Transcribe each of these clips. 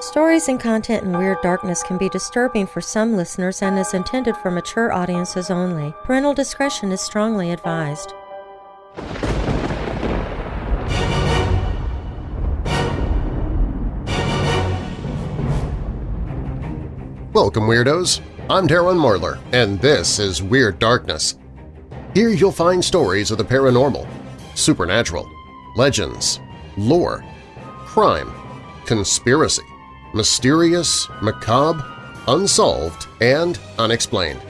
Stories and content in Weird Darkness can be disturbing for some listeners and is intended for mature audiences only. Parental discretion is strongly advised. Welcome, Weirdos! I'm Darren Marlar, and this is Weird Darkness. Here you'll find stories of the paranormal, supernatural, legends, lore, crime, conspiracy, mysterious, macabre, unsolved, and unexplained.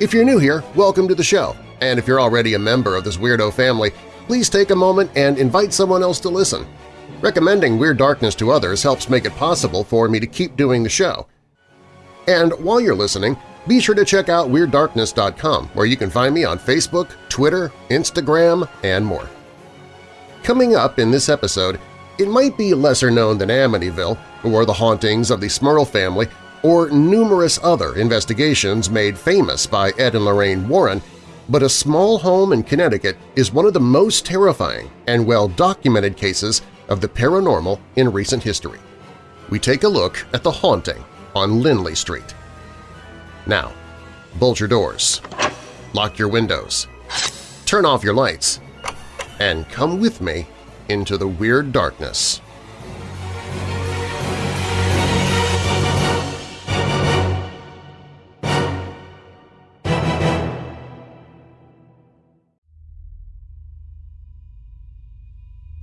If you're new here, welcome to the show, and if you're already a member of this weirdo family, please take a moment and invite someone else to listen. Recommending Weird Darkness to others helps make it possible for me to keep doing the show. And while you're listening, be sure to check out WeirdDarkness.com where you can find me on Facebook, Twitter, Instagram, and more. Coming up in this episode, it might be lesser known than Amityville, or the hauntings of the Smurl family, or numerous other investigations made famous by Ed and Lorraine Warren, but a small home in Connecticut is one of the most terrifying and well-documented cases of the paranormal in recent history. We take a look at the haunting on Lindley Street. Now, bolt your doors, lock your windows, turn off your lights, and come with me into the weird darkness.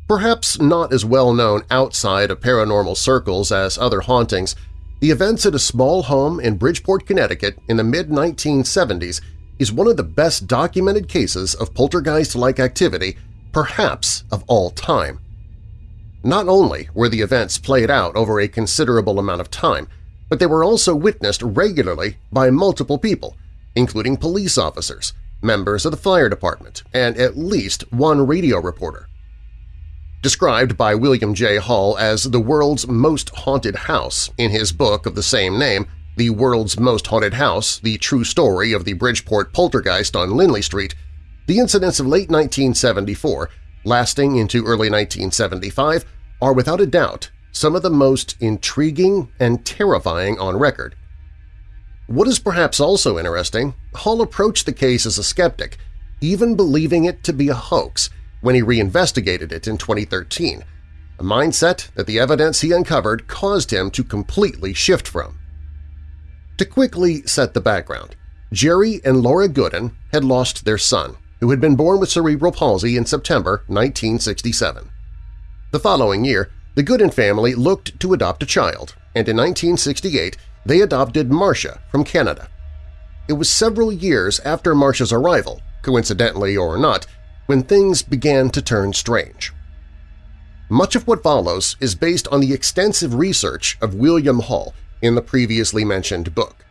Perhaps not as well known outside of paranormal circles as other hauntings, the events at a small home in Bridgeport, Connecticut in the mid-1970s is one of the best documented cases of poltergeist-like activity, perhaps of all time. Not only were the events played out over a considerable amount of time, but they were also witnessed regularly by multiple people, including police officers, members of the fire department, and at least one radio reporter. Described by William J. Hall as the world's most haunted house in his book of the same name, The World's Most Haunted House – The True Story of the Bridgeport Poltergeist on Lindley Street, the incidents of late 1974, lasting into early 1975, are without a doubt some of the most intriguing and terrifying on record. What is perhaps also interesting, Hall approached the case as a skeptic, even believing it to be a hoax, when he reinvestigated it in 2013, a mindset that the evidence he uncovered caused him to completely shift from. To quickly set the background, Jerry and Laura Goodin had lost their son, who had been born with cerebral palsy in September 1967. The following year, the Goodin family looked to adopt a child, and in 1968 they adopted Marcia from Canada. It was several years after Marcia's arrival, coincidentally or not, when things began to turn strange. Much of what follows is based on the extensive research of William Hall in the previously mentioned book.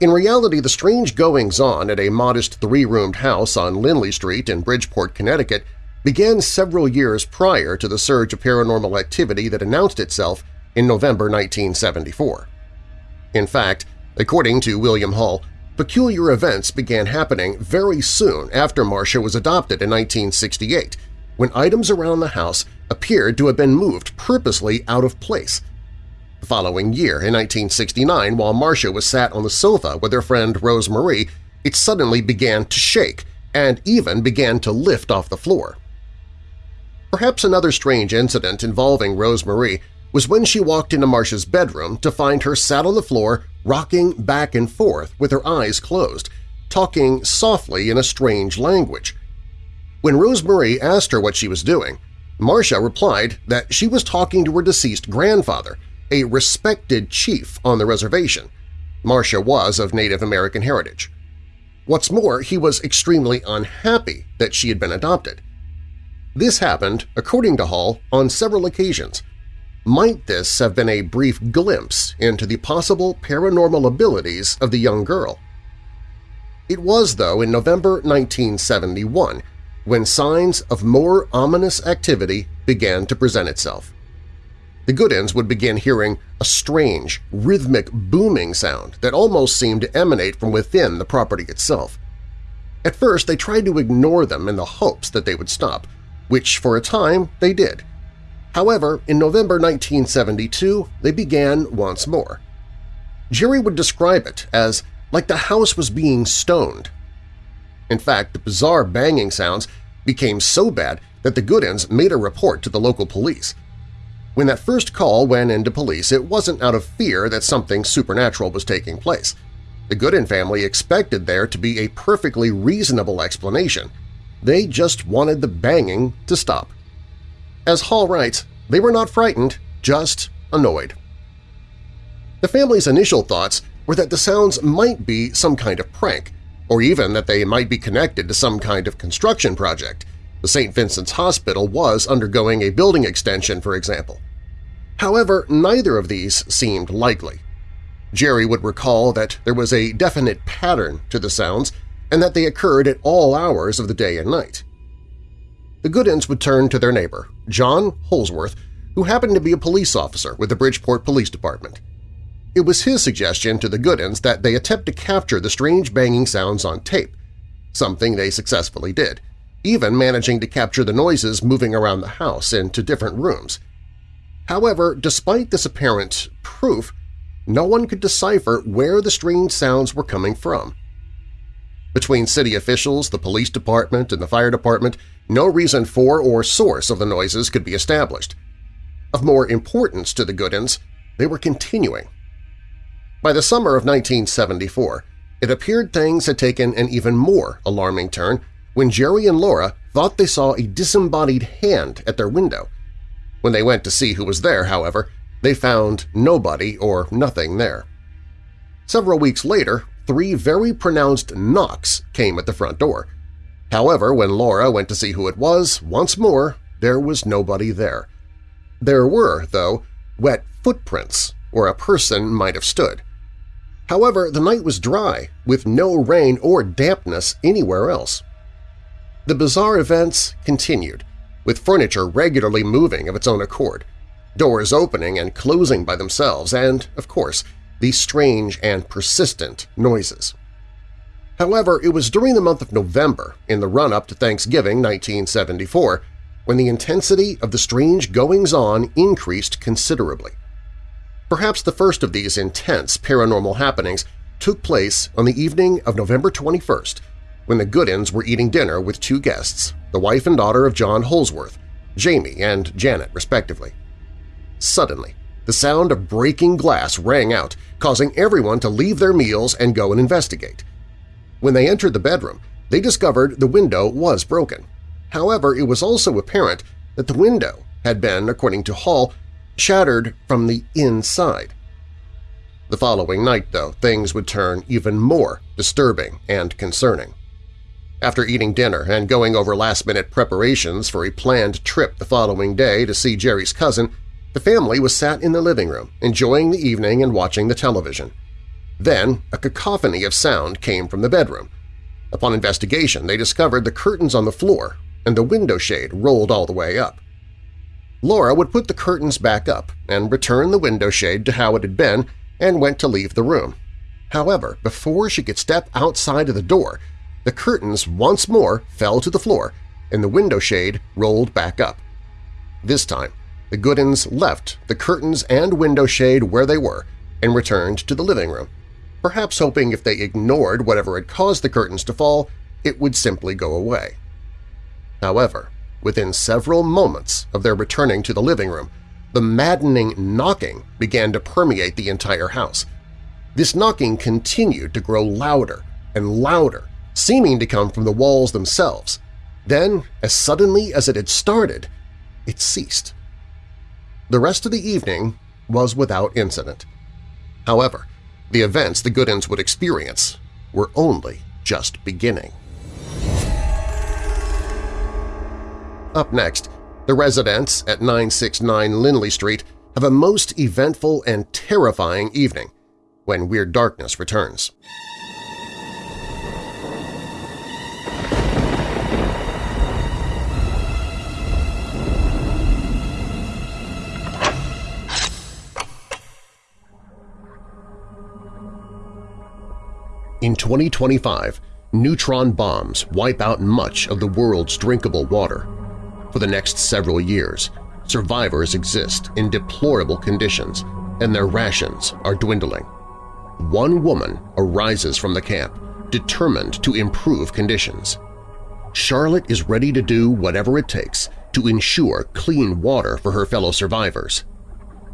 In reality, the strange goings-on at a modest three-roomed house on Lindley Street in Bridgeport, Connecticut began several years prior to the surge of paranormal activity that announced itself in November 1974. In fact, according to William Hall, Peculiar events began happening very soon after Marcia was adopted in 1968, when items around the house appeared to have been moved purposely out of place. Following year, in 1969, while Marcia was sat on the sofa with her friend Rose Marie, it suddenly began to shake and even began to lift off the floor. Perhaps another strange incident involving Rose Marie was when she walked into Marcia's bedroom to find her sat on the floor rocking back and forth with her eyes closed, talking softly in a strange language. When Rose Marie asked her what she was doing, Marcia replied that she was talking to her deceased grandfather, a respected chief on the reservation. Marcia was of Native American heritage. What's more, he was extremely unhappy that she had been adopted. This happened, according to Hall, on several occasions – might this have been a brief glimpse into the possible paranormal abilities of the young girl? It was, though, in November 1971 when signs of more ominous activity began to present itself. The Goodins would begin hearing a strange, rhythmic booming sound that almost seemed to emanate from within the property itself. At first, they tried to ignore them in the hopes that they would stop, which for a time they did. However, in November 1972, they began once more. Jerry would describe it as like the house was being stoned. In fact, the bizarre banging sounds became so bad that the Goodins made a report to the local police. When that first call went into police, it wasn't out of fear that something supernatural was taking place. The Goodin family expected there to be a perfectly reasonable explanation. They just wanted the banging to stop. As Hall writes, they were not frightened, just annoyed. The family's initial thoughts were that the sounds might be some kind of prank, or even that they might be connected to some kind of construction project. The St. Vincent's Hospital was undergoing a building extension, for example. However, neither of these seemed likely. Jerry would recall that there was a definite pattern to the sounds and that they occurred at all hours of the day and night. The Goodins would turn to their neighbor, John Holsworth, who happened to be a police officer with the Bridgeport Police Department. It was his suggestion to the Goodins that they attempt to capture the strange banging sounds on tape, something they successfully did, even managing to capture the noises moving around the house into different rooms. However, despite this apparent proof, no one could decipher where the strange sounds were coming from. Between city officials, the police department, and the fire department, no reason for or source of the noises could be established. Of more importance to the Goodins, they were continuing. By the summer of 1974, it appeared things had taken an even more alarming turn when Jerry and Laura thought they saw a disembodied hand at their window. When they went to see who was there, however, they found nobody or nothing there. Several weeks later, three very pronounced knocks came at the front door. However, when Laura went to see who it was, once more, there was nobody there. There were, though, wet footprints where a person might have stood. However, the night was dry, with no rain or dampness anywhere else. The bizarre events continued, with furniture regularly moving of its own accord doors opening and closing by themselves, and, of course, these strange and persistent noises. However, it was during the month of November, in the run-up to Thanksgiving 1974, when the intensity of the strange goings-on increased considerably. Perhaps the first of these intense paranormal happenings took place on the evening of November 21st, when the Goodins were eating dinner with two guests, the wife and daughter of John Holsworth, Jamie and Janet respectively. Suddenly, the sound of breaking glass rang out, causing everyone to leave their meals and go and investigate. When they entered the bedroom, they discovered the window was broken. However, it was also apparent that the window had been, according to Hall, shattered from the inside. The following night, though, things would turn even more disturbing and concerning. After eating dinner and going over last-minute preparations for a planned trip the following day to see Jerry's cousin, the family was sat in the living room, enjoying the evening and watching the television. Then a cacophony of sound came from the bedroom. Upon investigation, they discovered the curtains on the floor and the window shade rolled all the way up. Laura would put the curtains back up and return the window shade to how it had been and went to leave the room. However, before she could step outside of the door, the curtains once more fell to the floor and the window shade rolled back up. This time, the Goodins left the curtains and window shade where they were and returned to the living room, perhaps hoping if they ignored whatever had caused the curtains to fall, it would simply go away. However, within several moments of their returning to the living room, the maddening knocking began to permeate the entire house. This knocking continued to grow louder and louder, seeming to come from the walls themselves. Then, as suddenly as it had started, it ceased. The rest of the evening was without incident. However, the events the Goodins would experience were only just beginning. Up next, the residents at 969 Lindley Street have a most eventful and terrifying evening when Weird Darkness returns. In 2025, neutron bombs wipe out much of the world's drinkable water. For the next several years, survivors exist in deplorable conditions and their rations are dwindling. One woman arises from the camp, determined to improve conditions. Charlotte is ready to do whatever it takes to ensure clean water for her fellow survivors.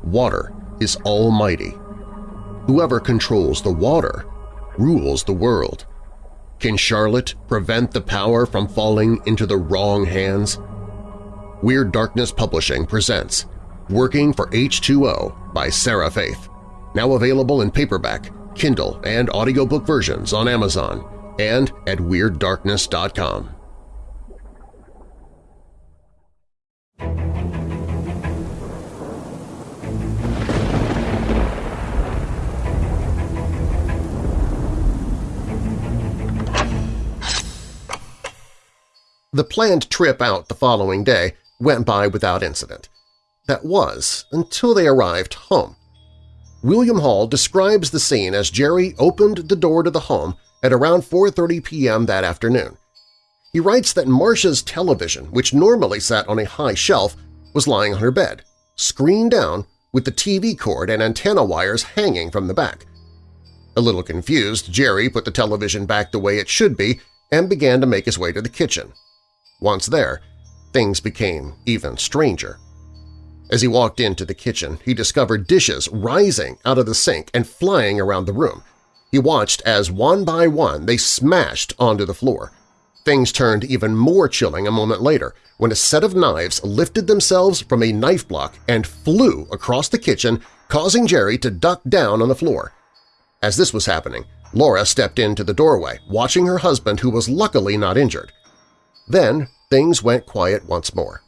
Water is almighty. Whoever controls the water rules the world. Can Charlotte prevent the power from falling into the wrong hands? Weird Darkness Publishing presents Working for H2O by Sarah Faith, now available in paperback, Kindle, and audiobook versions on Amazon and at WeirdDarkness.com. The planned trip out the following day went by without incident. That was until they arrived home. William Hall describes the scene as Jerry opened the door to the home at around 4.30 p.m. that afternoon. He writes that Marcia's television, which normally sat on a high shelf, was lying on her bed, screened down with the TV cord and antenna wires hanging from the back. A little confused, Jerry put the television back the way it should be and began to make his way to the kitchen. Once there, things became even stranger. As he walked into the kitchen, he discovered dishes rising out of the sink and flying around the room. He watched as one by one they smashed onto the floor. Things turned even more chilling a moment later when a set of knives lifted themselves from a knife block and flew across the kitchen, causing Jerry to duck down on the floor. As this was happening, Laura stepped into the doorway, watching her husband who was luckily not injured. Then things went quiet once more.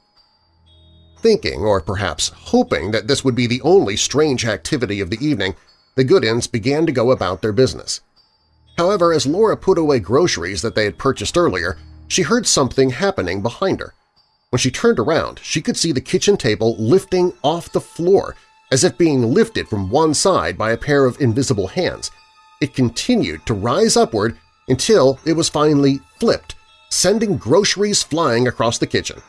Thinking, or perhaps hoping, that this would be the only strange activity of the evening, the Goodins began to go about their business. However, as Laura put away groceries that they had purchased earlier, she heard something happening behind her. When she turned around, she could see the kitchen table lifting off the floor as if being lifted from one side by a pair of invisible hands. It continued to rise upward until it was finally flipped sending groceries flying across the kitchen.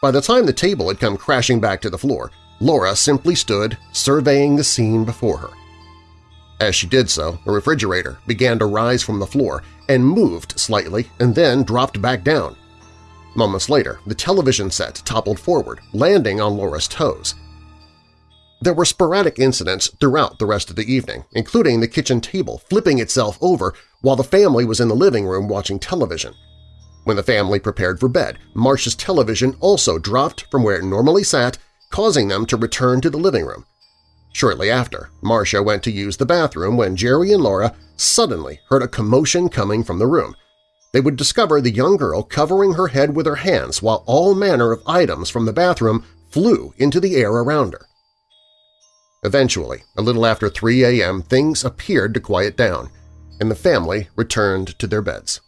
By the time the table had come crashing back to the floor, Laura simply stood surveying the scene before her. As she did so, a refrigerator began to rise from the floor and moved slightly and then dropped back down. Moments later, the television set toppled forward, landing on Laura's toes. There were sporadic incidents throughout the rest of the evening, including the kitchen table flipping itself over while the family was in the living room watching television. When the family prepared for bed, Marcia's television also dropped from where it normally sat, causing them to return to the living room. Shortly after, Marcia went to use the bathroom when Jerry and Laura suddenly heard a commotion coming from the room. They would discover the young girl covering her head with her hands while all manner of items from the bathroom flew into the air around her. Eventually, a little after 3 a.m., things appeared to quiet down, and the family returned to their beds.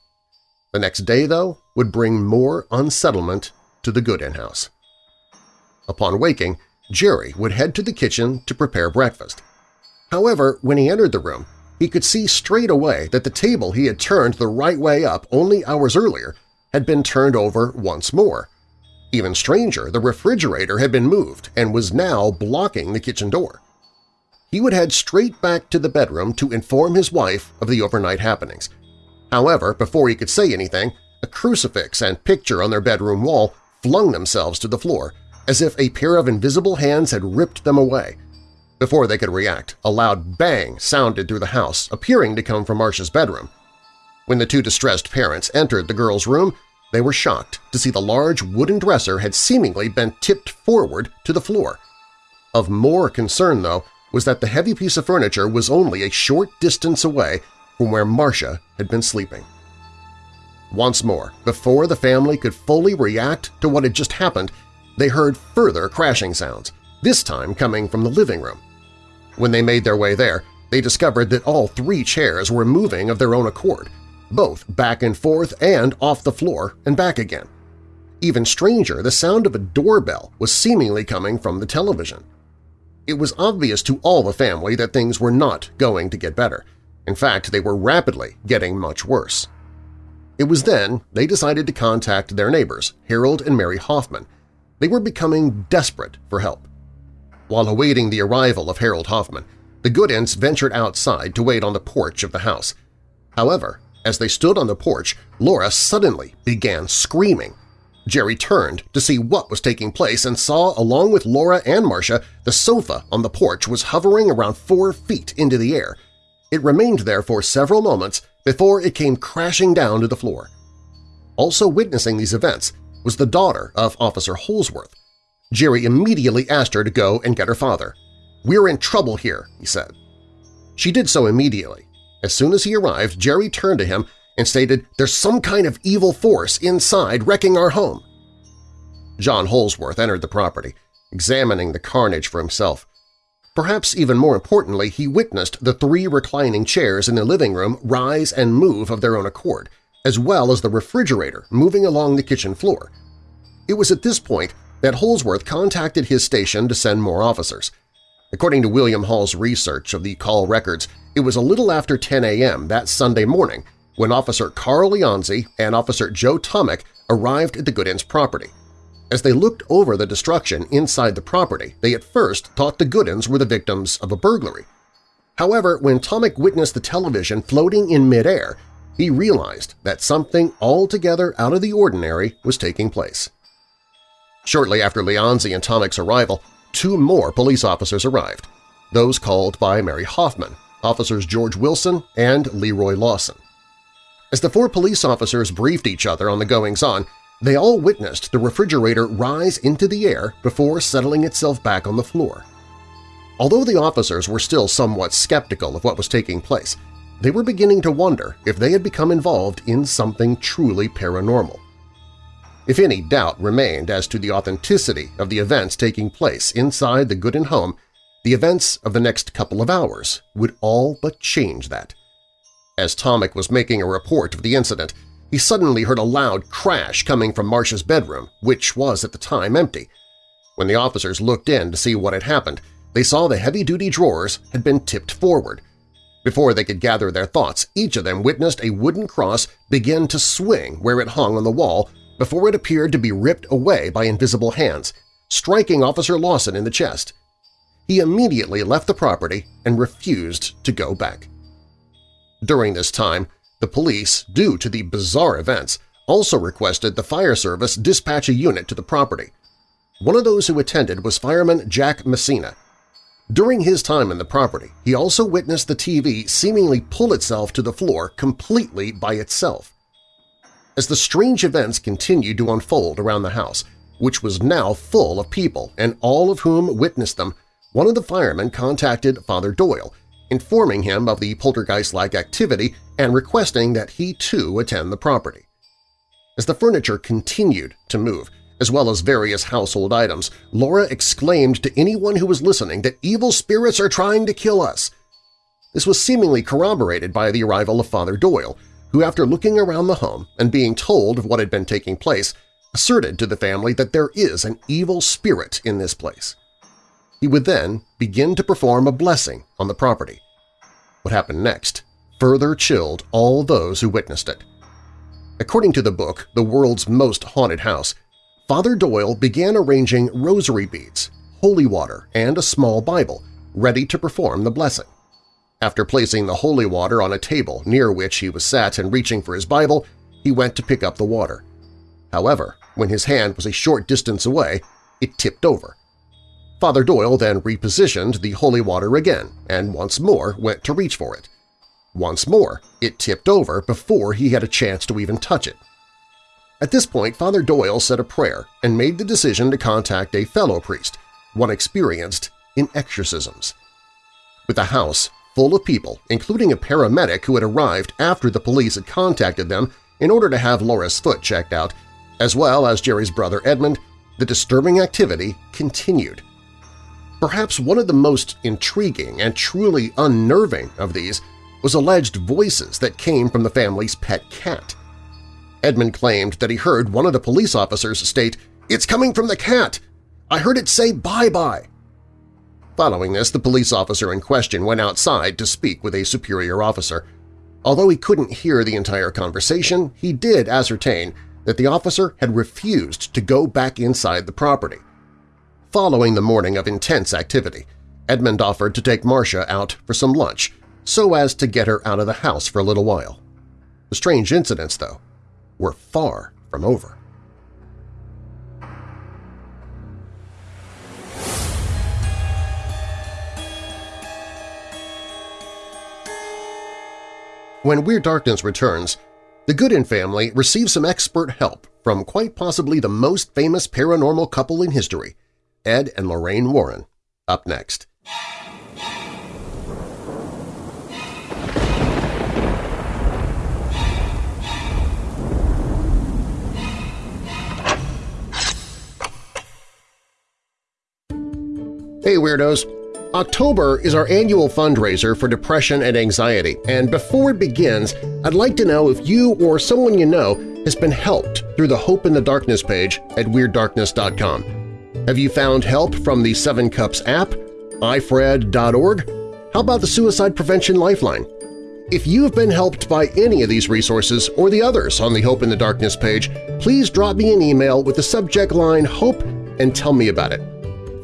The next day, though, would bring more unsettlement to the Goodin house. Upon waking, Jerry would head to the kitchen to prepare breakfast. However, when he entered the room, he could see straight away that the table he had turned the right way up only hours earlier had been turned over once more. Even stranger, the refrigerator had been moved and was now blocking the kitchen door he would head straight back to the bedroom to inform his wife of the overnight happenings. However, before he could say anything, a crucifix and picture on their bedroom wall flung themselves to the floor, as if a pair of invisible hands had ripped them away. Before they could react, a loud bang sounded through the house, appearing to come from Marcia's bedroom. When the two distressed parents entered the girl's room, they were shocked to see the large wooden dresser had seemingly been tipped forward to the floor. Of more concern, though, was that the heavy piece of furniture was only a short distance away from where Marcia had been sleeping. Once more, before the family could fully react to what had just happened, they heard further crashing sounds, this time coming from the living room. When they made their way there, they discovered that all three chairs were moving of their own accord, both back and forth and off the floor and back again. Even stranger, the sound of a doorbell was seemingly coming from the television. It was obvious to all the family that things were not going to get better. In fact, they were rapidly getting much worse. It was then they decided to contact their neighbors, Harold and Mary Hoffman. They were becoming desperate for help. While awaiting the arrival of Harold Hoffman, the Goodins ventured outside to wait on the porch of the house. However, as they stood on the porch, Laura suddenly began screaming. Jerry turned to see what was taking place and saw, along with Laura and Marcia, the sofa on the porch was hovering around four feet into the air. It remained there for several moments before it came crashing down to the floor. Also witnessing these events was the daughter of Officer Holsworth. Jerry immediately asked her to go and get her father. "'We're in trouble here,' he said. She did so immediately. As soon as he arrived, Jerry turned to him and stated, there's some kind of evil force inside wrecking our home. John Holsworth entered the property, examining the carnage for himself. Perhaps even more importantly, he witnessed the three reclining chairs in the living room rise and move of their own accord, as well as the refrigerator moving along the kitchen floor. It was at this point that Holsworth contacted his station to send more officers. According to William Hall's research of the call records, it was a little after 10 a.m. that Sunday morning when Officer Carl Leonzi and Officer Joe Tomek arrived at the Goodins property. As they looked over the destruction inside the property, they at first thought the Goodins were the victims of a burglary. However, when Tomek witnessed the television floating in midair, he realized that something altogether out of the ordinary was taking place. Shortly after Leonzi and Tomek's arrival, two more police officers arrived, those called by Mary Hoffman, officers George Wilson and Leroy Lawson. As the four police officers briefed each other on the goings-on, they all witnessed the refrigerator rise into the air before settling itself back on the floor. Although the officers were still somewhat skeptical of what was taking place, they were beginning to wonder if they had become involved in something truly paranormal. If any doubt remained as to the authenticity of the events taking place inside the Goodin home, the events of the next couple of hours would all but change that. As Tomek was making a report of the incident, he suddenly heard a loud crash coming from Marcia's bedroom, which was at the time empty. When the officers looked in to see what had happened, they saw the heavy-duty drawers had been tipped forward. Before they could gather their thoughts, each of them witnessed a wooden cross begin to swing where it hung on the wall before it appeared to be ripped away by invisible hands, striking Officer Lawson in the chest. He immediately left the property and refused to go back. During this time, the police, due to the bizarre events, also requested the fire service dispatch a unit to the property. One of those who attended was fireman Jack Messina. During his time in the property, he also witnessed the TV seemingly pull itself to the floor completely by itself. As the strange events continued to unfold around the house, which was now full of people and all of whom witnessed them, one of the firemen contacted Father Doyle, informing him of the poltergeist-like activity and requesting that he too attend the property. As the furniture continued to move, as well as various household items, Laura exclaimed to anyone who was listening that evil spirits are trying to kill us. This was seemingly corroborated by the arrival of Father Doyle, who after looking around the home and being told of what had been taking place, asserted to the family that there is an evil spirit in this place. He would then begin to perform a blessing on the property. What happened next further chilled all those who witnessed it. According to the book The World's Most Haunted House, Father Doyle began arranging rosary beads, holy water, and a small Bible, ready to perform the blessing. After placing the holy water on a table near which he was sat and reaching for his Bible, he went to pick up the water. However, when his hand was a short distance away, it tipped over. Father Doyle then repositioned the holy water again and once more went to reach for it. Once more, it tipped over before he had a chance to even touch it. At this point, Father Doyle said a prayer and made the decision to contact a fellow priest, one experienced in exorcisms. With the house full of people, including a paramedic who had arrived after the police had contacted them in order to have Laura's foot checked out, as well as Jerry's brother Edmund, the disturbing activity continued. Perhaps one of the most intriguing and truly unnerving of these was alleged voices that came from the family's pet cat. Edmund claimed that he heard one of the police officers state, "'It's coming from the cat! I heard it say bye-bye!' Following this, the police officer in question went outside to speak with a superior officer. Although he couldn't hear the entire conversation, he did ascertain that the officer had refused to go back inside the property. Following the morning of intense activity, Edmund offered to take Marcia out for some lunch so as to get her out of the house for a little while. The strange incidents, though, were far from over. When Weird Darkness returns, the Goodin family receives some expert help from quite possibly the most famous paranormal couple in history, Ed and Lorraine Warren. Up next. Hey Weirdos! October is our annual fundraiser for depression and anxiety, and before it begins, I'd like to know if you or someone you know has been helped through the Hope in the Darkness page at WeirdDarkness.com. Have you found help from the Seven Cups app, ifred.org? How about the Suicide Prevention Lifeline? If you have been helped by any of these resources or the others on the Hope in the Darkness page, please drop me an email with the subject line HOPE and tell me about it.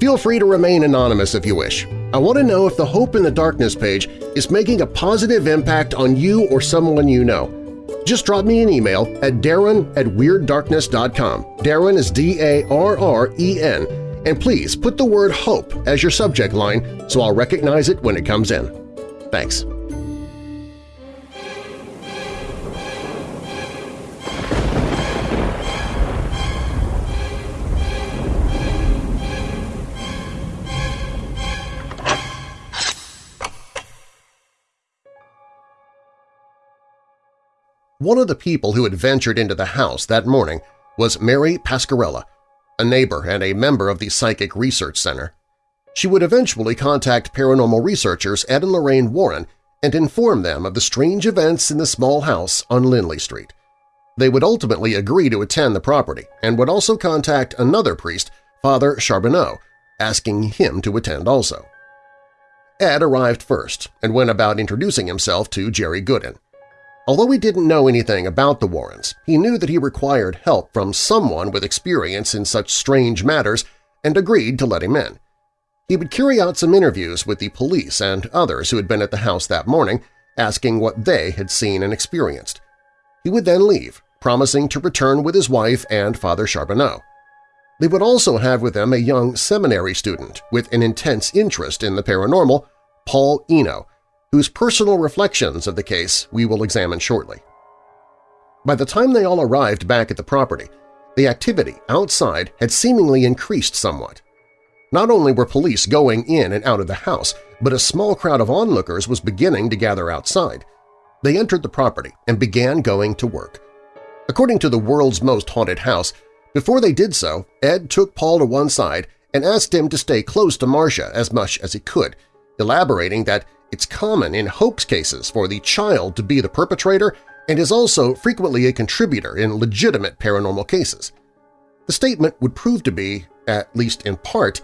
Feel free to remain anonymous if you wish. I want to know if the Hope in the Darkness page is making a positive impact on you or someone you know. Just drop me an email at darren at WeirdDarkness.com. Darren is D-A-R-R-E-N, and please put the word HOPE as your subject line so I'll recognize it when it comes in. Thanks. One of the people who had ventured into the house that morning was Mary Pascarella, a neighbor and a member of the Psychic Research Center. She would eventually contact paranormal researchers Ed and Lorraine Warren and inform them of the strange events in the small house on Lindley Street. They would ultimately agree to attend the property and would also contact another priest, Father Charbonneau, asking him to attend also. Ed arrived first and went about introducing himself to Jerry Goodin. Although he didn't know anything about the Warrens, he knew that he required help from someone with experience in such strange matters and agreed to let him in. He would carry out some interviews with the police and others who had been at the house that morning, asking what they had seen and experienced. He would then leave, promising to return with his wife and Father Charbonneau. They would also have with them a young seminary student with an intense interest in the paranormal, Paul Eno, whose personal reflections of the case we will examine shortly. By the time they all arrived back at the property, the activity outside had seemingly increased somewhat. Not only were police going in and out of the house, but a small crowd of onlookers was beginning to gather outside. They entered the property and began going to work. According to the world's most haunted house, before they did so, Ed took Paul to one side and asked him to stay close to Marcia as much as he could, elaborating that it's common in hoax cases for the child to be the perpetrator and is also frequently a contributor in legitimate paranormal cases. The statement would prove to be, at least in part,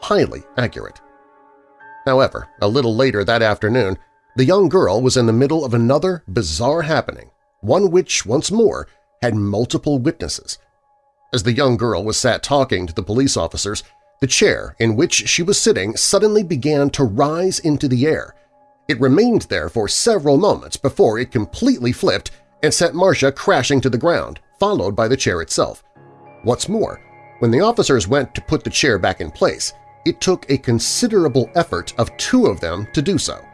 highly accurate. However, a little later that afternoon, the young girl was in the middle of another bizarre happening, one which, once more, had multiple witnesses. As the young girl was sat talking to the police officers, the chair in which she was sitting suddenly began to rise into the air. It remained there for several moments before it completely flipped and sent Marcia crashing to the ground, followed by the chair itself. What's more, when the officers went to put the chair back in place, it took a considerable effort of two of them to do so.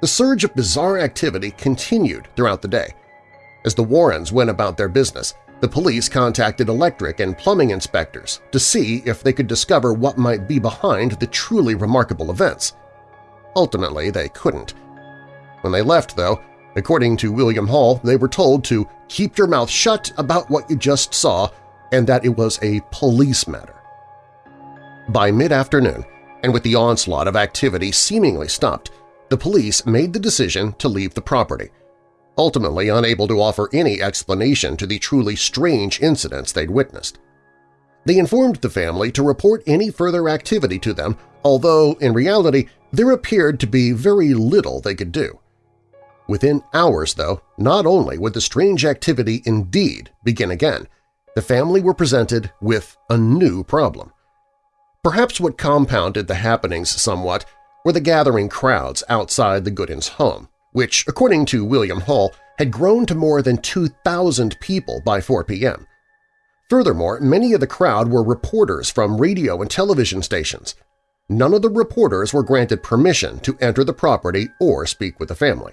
The surge of bizarre activity continued throughout the day. As the Warrens went about their business, the police contacted electric and plumbing inspectors to see if they could discover what might be behind the truly remarkable events. Ultimately, they couldn't. When they left, though, according to William Hall, they were told to keep your mouth shut about what you just saw and that it was a police matter. By mid-afternoon, and with the onslaught of activity seemingly stopped, the police made the decision to leave the property – ultimately unable to offer any explanation to the truly strange incidents they'd witnessed. They informed the family to report any further activity to them, although in reality there appeared to be very little they could do. Within hours, though, not only would the strange activity indeed begin again, the family were presented with a new problem. Perhaps what compounded the happenings somewhat were the gathering crowds outside the Goodins' home, which, according to William Hall, had grown to more than 2,000 people by 4 p.m. Furthermore, many of the crowd were reporters from radio and television stations. None of the reporters were granted permission to enter the property or speak with the family.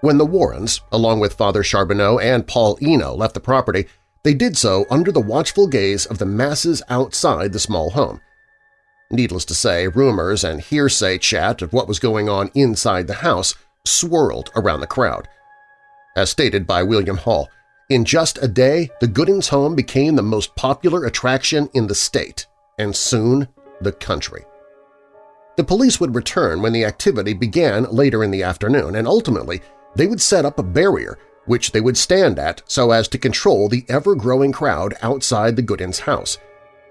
When the Warrens, along with Father Charbonneau and Paul Eno, left the property, they did so under the watchful gaze of the masses outside the small home. Needless to say, rumors and hearsay chat of what was going on inside the house swirled around the crowd. As stated by William Hall, in just a day, the Goodins home became the most popular attraction in the state, and soon the country. The police would return when the activity began later in the afternoon, and ultimately they would set up a barrier which they would stand at so as to control the ever-growing crowd outside the Goodins house,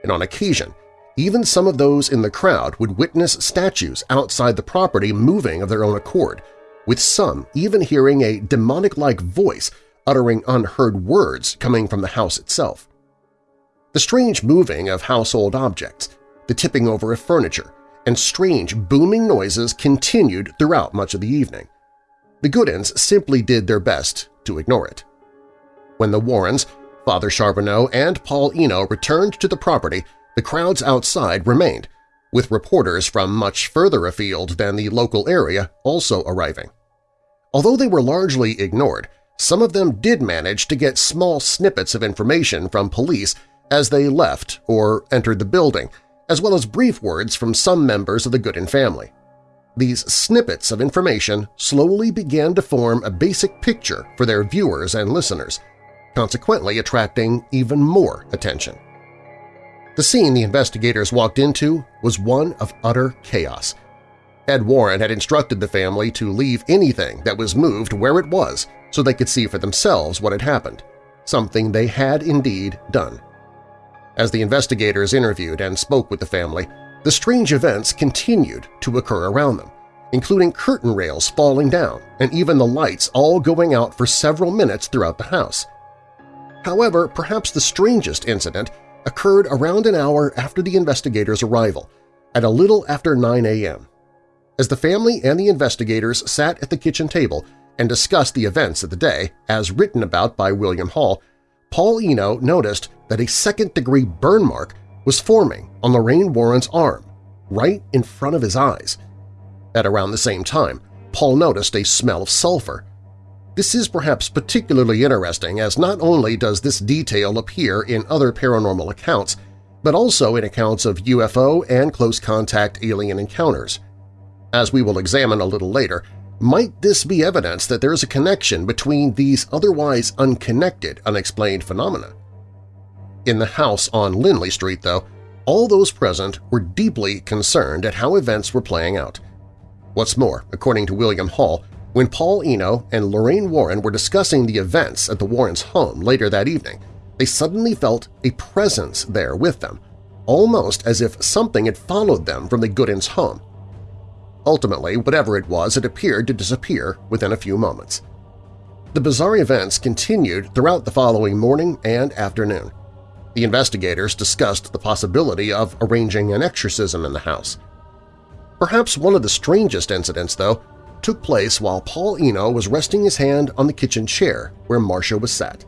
and on occasion even some of those in the crowd would witness statues outside the property moving of their own accord, with some even hearing a demonic-like voice uttering unheard words coming from the house itself. The strange moving of household objects, the tipping over of furniture, and strange booming noises continued throughout much of the evening. The Goodins simply did their best to ignore it. When the Warrens, Father Charbonneau, and Paul Eno returned to the property, the crowds outside remained, with reporters from much further afield than the local area also arriving. Although they were largely ignored, some of them did manage to get small snippets of information from police as they left or entered the building, as well as brief words from some members of the Goodin family. These snippets of information slowly began to form a basic picture for their viewers and listeners, consequently attracting even more attention. The scene the investigators walked into was one of utter chaos. Ed Warren had instructed the family to leave anything that was moved where it was so they could see for themselves what had happened, something they had indeed done. As the investigators interviewed and spoke with the family, the strange events continued to occur around them, including curtain rails falling down and even the lights all going out for several minutes throughout the house. However, perhaps the strangest incident occurred around an hour after the investigators' arrival, at a little after 9 a.m. As the family and the investigators sat at the kitchen table and discussed the events of the day, as written about by William Hall, Paul Eno noticed that a second-degree burn mark was forming on Lorraine Warren's arm, right in front of his eyes. At around the same time, Paul noticed a smell of sulfur, this is perhaps particularly interesting as not only does this detail appear in other paranormal accounts, but also in accounts of UFO and close-contact alien encounters. As we will examine a little later, might this be evidence that there is a connection between these otherwise unconnected unexplained phenomena? In the house on Lindley Street, though, all those present were deeply concerned at how events were playing out. What's more, according to William Hall, when Paul Eno and Lorraine Warren were discussing the events at the Warrens' home later that evening, they suddenly felt a presence there with them, almost as if something had followed them from the Goodins' home. Ultimately, whatever it was, it appeared to disappear within a few moments. The bizarre events continued throughout the following morning and afternoon. The investigators discussed the possibility of arranging an exorcism in the house. Perhaps one of the strangest incidents, though, took place while Paul Eno was resting his hand on the kitchen chair where Marcia was sat.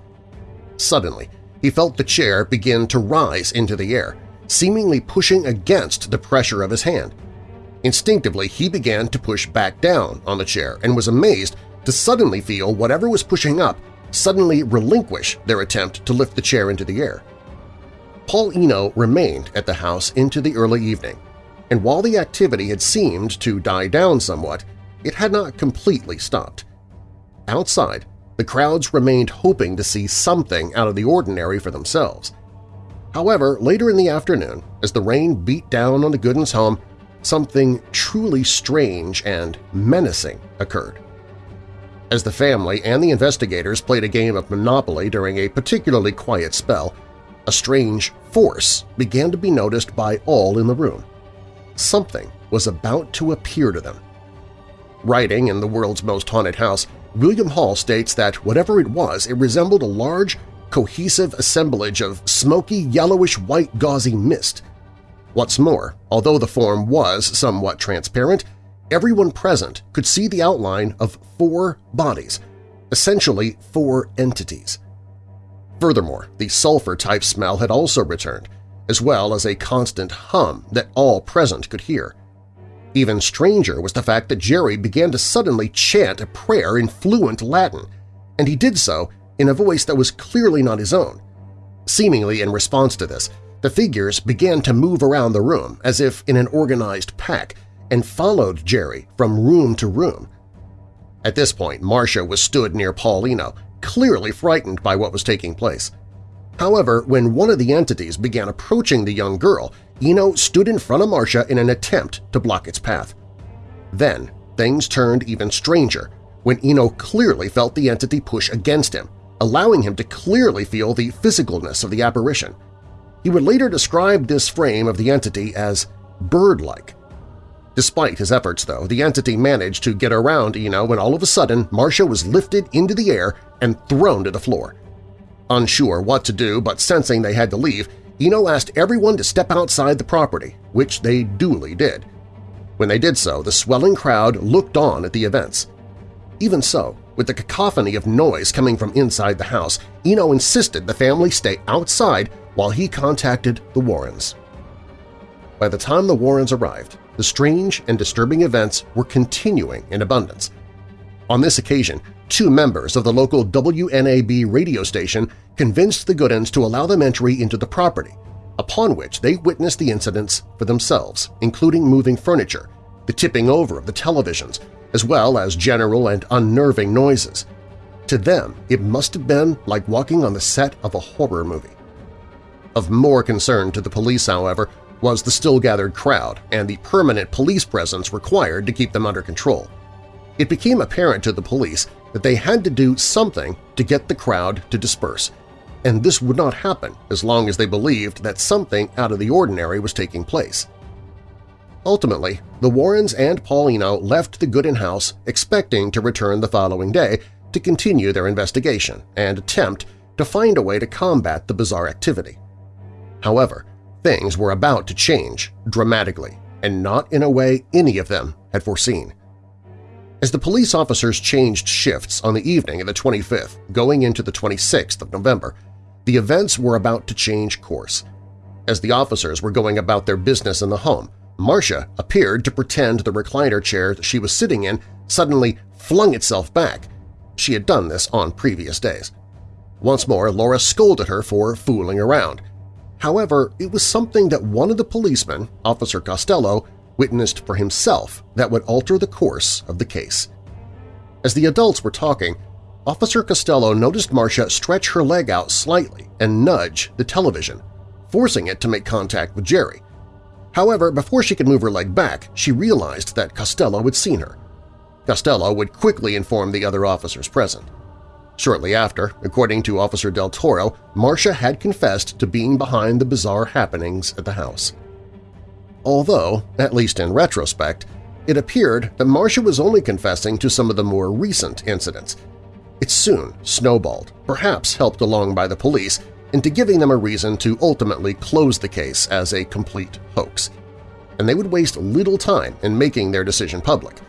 Suddenly, he felt the chair begin to rise into the air, seemingly pushing against the pressure of his hand. Instinctively, he began to push back down on the chair and was amazed to suddenly feel whatever was pushing up suddenly relinquish their attempt to lift the chair into the air. Paul Eno remained at the house into the early evening, and while the activity had seemed to die down somewhat, it had not completely stopped. Outside, the crowds remained hoping to see something out of the ordinary for themselves. However, later in the afternoon, as the rain beat down on the Goodins home, something truly strange and menacing occurred. As the family and the investigators played a game of Monopoly during a particularly quiet spell, a strange force began to be noticed by all in the room. Something was about to appear to them, Writing in the world's most haunted house, William Hall states that whatever it was, it resembled a large, cohesive assemblage of smoky yellowish-white gauzy mist. What's more, although the form was somewhat transparent, everyone present could see the outline of four bodies, essentially four entities. Furthermore, the sulfur-type smell had also returned, as well as a constant hum that all present could hear. Even stranger was the fact that Jerry began to suddenly chant a prayer in fluent Latin, and he did so in a voice that was clearly not his own. Seemingly in response to this, the figures began to move around the room as if in an organized pack and followed Jerry from room to room. At this point, Marcia was stood near Paul Eno, clearly frightened by what was taking place. However, when one of the entities began approaching the young girl, Eno stood in front of Marcia in an attempt to block its path. Then, things turned even stranger when Eno clearly felt the entity push against him, allowing him to clearly feel the physicalness of the apparition. He would later describe this frame of the entity as bird-like. Despite his efforts, though, the entity managed to get around Eno when all of a sudden Marcia was lifted into the air and thrown to the floor. Unsure what to do but sensing they had to leave, Eno asked everyone to step outside the property, which they duly did. When they did so, the swelling crowd looked on at the events. Even so, with the cacophony of noise coming from inside the house, Eno insisted the family stay outside while he contacted the Warrens. By the time the Warrens arrived, the strange and disturbing events were continuing in abundance. On this occasion, two members of the local WNAB radio station convinced the Goodins to allow them entry into the property, upon which they witnessed the incidents for themselves, including moving furniture, the tipping over of the televisions, as well as general and unnerving noises. To them, it must have been like walking on the set of a horror movie. Of more concern to the police, however, was the still-gathered crowd and the permanent police presence required to keep them under control. It became apparent to the police that they had to do something to get the crowd to disperse, and this would not happen as long as they believed that something out of the ordinary was taking place. Ultimately, the Warrens and Paul Eno left the Goodin house expecting to return the following day to continue their investigation and attempt to find a way to combat the bizarre activity. However, things were about to change dramatically, and not in a way any of them had foreseen. As the police officers changed shifts on the evening of the 25th, going into the 26th of November, the events were about to change course. As the officers were going about their business in the home, Marcia appeared to pretend the recliner chair she was sitting in suddenly flung itself back. She had done this on previous days. Once more, Laura scolded her for fooling around. However, it was something that one of the policemen, Officer Costello, witnessed for himself that would alter the course of the case. As the adults were talking, Officer Costello noticed Marcia stretch her leg out slightly and nudge the television, forcing it to make contact with Jerry. However, before she could move her leg back, she realized that Costello had seen her. Costello would quickly inform the other officers present. Shortly after, according to Officer Del Toro, Marcia had confessed to being behind the bizarre happenings at the house although, at least in retrospect, it appeared that Marcia was only confessing to some of the more recent incidents. It soon snowballed, perhaps helped along by the police, into giving them a reason to ultimately close the case as a complete hoax. And they would waste little time in making their decision public,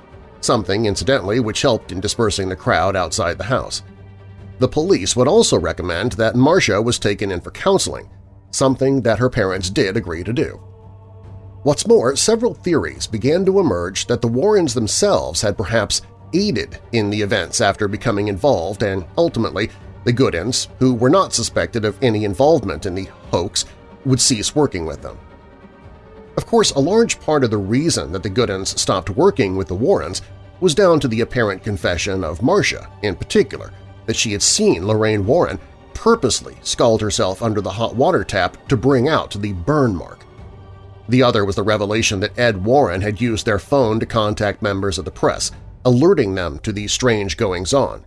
something, incidentally, which helped in dispersing the crowd outside the house. The police would also recommend that Marcia was taken in for counseling, something that her parents did agree to do. What's more, several theories began to emerge that the Warrens themselves had perhaps aided in the events after becoming involved and, ultimately, the Goodins, who were not suspected of any involvement in the hoax, would cease working with them. Of course, a large part of the reason that the Goodins stopped working with the Warrens was down to the apparent confession of Marcia, in particular, that she had seen Lorraine Warren purposely scald herself under the hot water tap to bring out the burn mark. The other was the revelation that Ed Warren had used their phone to contact members of the press, alerting them to these strange goings-on.